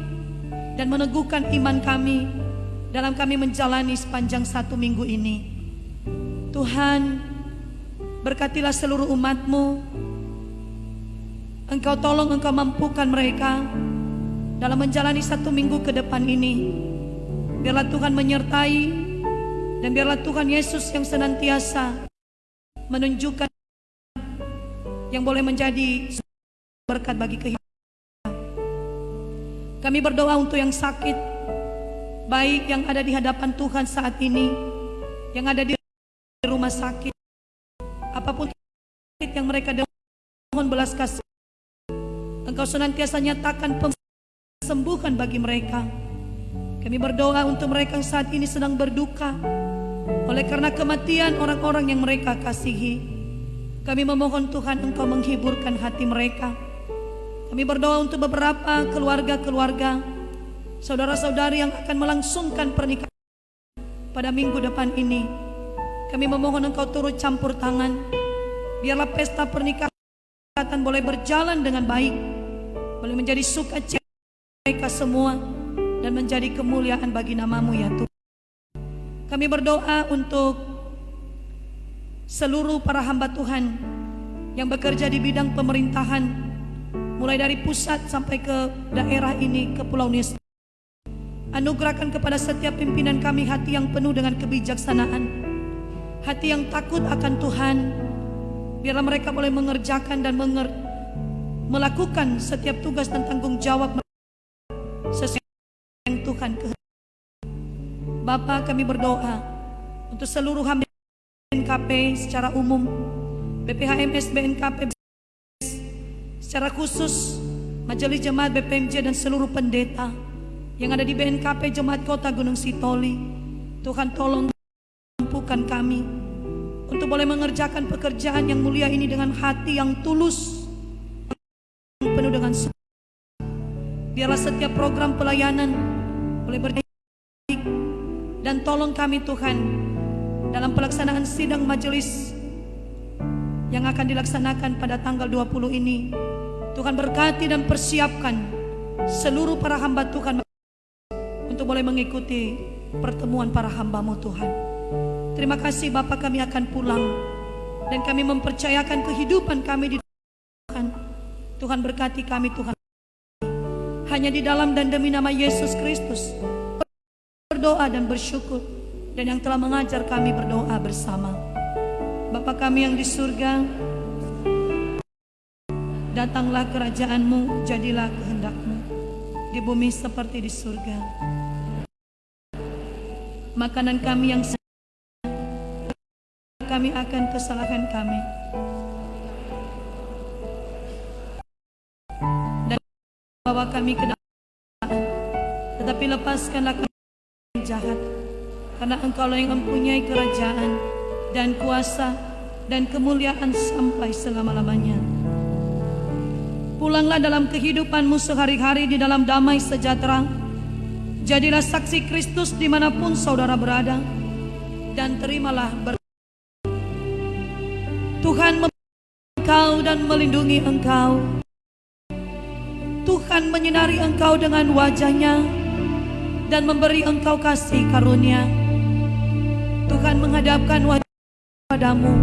dan meneguhkan iman kami dalam kami menjalani sepanjang satu minggu ini. Tuhan, Berkatilah seluruh umatmu Engkau tolong engkau mampukan mereka Dalam menjalani satu minggu ke depan ini Biarlah Tuhan menyertai Dan biarlah Tuhan Yesus yang senantiasa Menunjukkan Yang boleh menjadi berkat bagi kehidupan. Kami berdoa untuk yang sakit Baik yang ada di hadapan Tuhan saat ini Yang ada di rumah sakit apa pun yang mereka mohon belas kasih. Engkau senantiasa nyatakan sembuhan bagi mereka. Kami berdoa untuk mereka yang saat ini sedang berduka oleh karena kematian orang-orang yang mereka kasihi kami memohon Tuhan Engkau menghiburkan hati mereka kami berdoa untuk beberapa keluarga-keluarga saudara-saudari yang akan melangsungkan pernikahan pada minggu depan ini kami memohon engkau turut campur tangan. Biarlah pesta pernikahan boleh berjalan dengan baik. Boleh menjadi sukacita mereka semua. Dan menjadi kemuliaan bagi namamu ya Tuhan. Kami berdoa untuk seluruh para hamba Tuhan yang bekerja di bidang pemerintahan mulai dari pusat sampai ke daerah ini ke Pulau Nias. Anugerahkan kepada setiap pimpinan kami hati yang penuh dengan kebijaksanaan hati yang takut akan Tuhan. Biarlah mereka boleh mengerjakan dan menger melakukan setiap tugas dan tanggung jawab sesuai yang Tuhan kehendaki. Bapak kami berdoa untuk seluruh hamba BNKP secara umum, BPHMS BNKP secara khusus Majelis Jemaat BPMJ dan seluruh pendeta yang ada di BNKP Jemaat Kota Gunung Sitoli. Tuhan tolong mampukan kami untuk boleh mengerjakan pekerjaan yang mulia ini dengan hati yang tulus, penuh dengan Biarlah setiap program pelayanan boleh berdaya Dan tolong kami Tuhan dalam pelaksanaan sidang majelis yang akan dilaksanakan pada tanggal 20 ini. Tuhan berkati dan persiapkan seluruh para hamba Tuhan untuk boleh mengikuti pertemuan para hambamu Tuhan. Terima kasih Bapak kami akan pulang dan kami mempercayakan kehidupan kami di Tuhan. Tuhan berkati kami Tuhan. Hanya di dalam dan demi nama Yesus Kristus berdoa dan bersyukur dan yang telah mengajar kami berdoa bersama. Bapa kami yang di surga, datanglah kerajaanmu, jadilah kehendakmu di bumi seperti di surga. Makanan kami yang kami akan kesalahan kami. Dan bawa kami ke dalam tetapi lepaskanlah kami jahat karena engkaulah yang mempunyai kerajaan dan kuasa dan kemuliaan sampai selama-lamanya. Pulanglah dalam kehidupanmu sehari-hari di dalam damai sejahtera. Jadilah saksi Kristus di mana pun saudara berada. Dan terimalah ber Tuhan engkau dan melindungi engkau. Tuhan menyinari engkau dengan wajahnya dan memberi engkau kasih karunia. Tuhan menghadapkan wajah padamu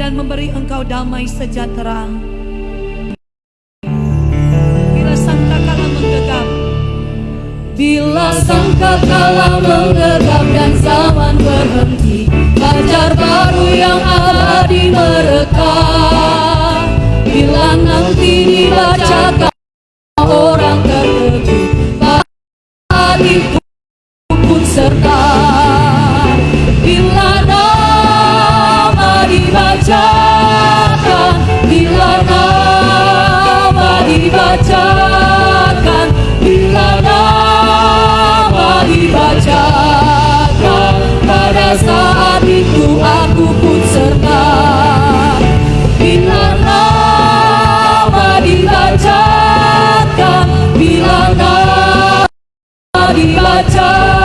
dan memberi engkau damai sejahtera. Bila sangkakala menggegap, Bila sangkakala menggegap dan zaman berhenti Fajar baru yang abadi merekam Satan.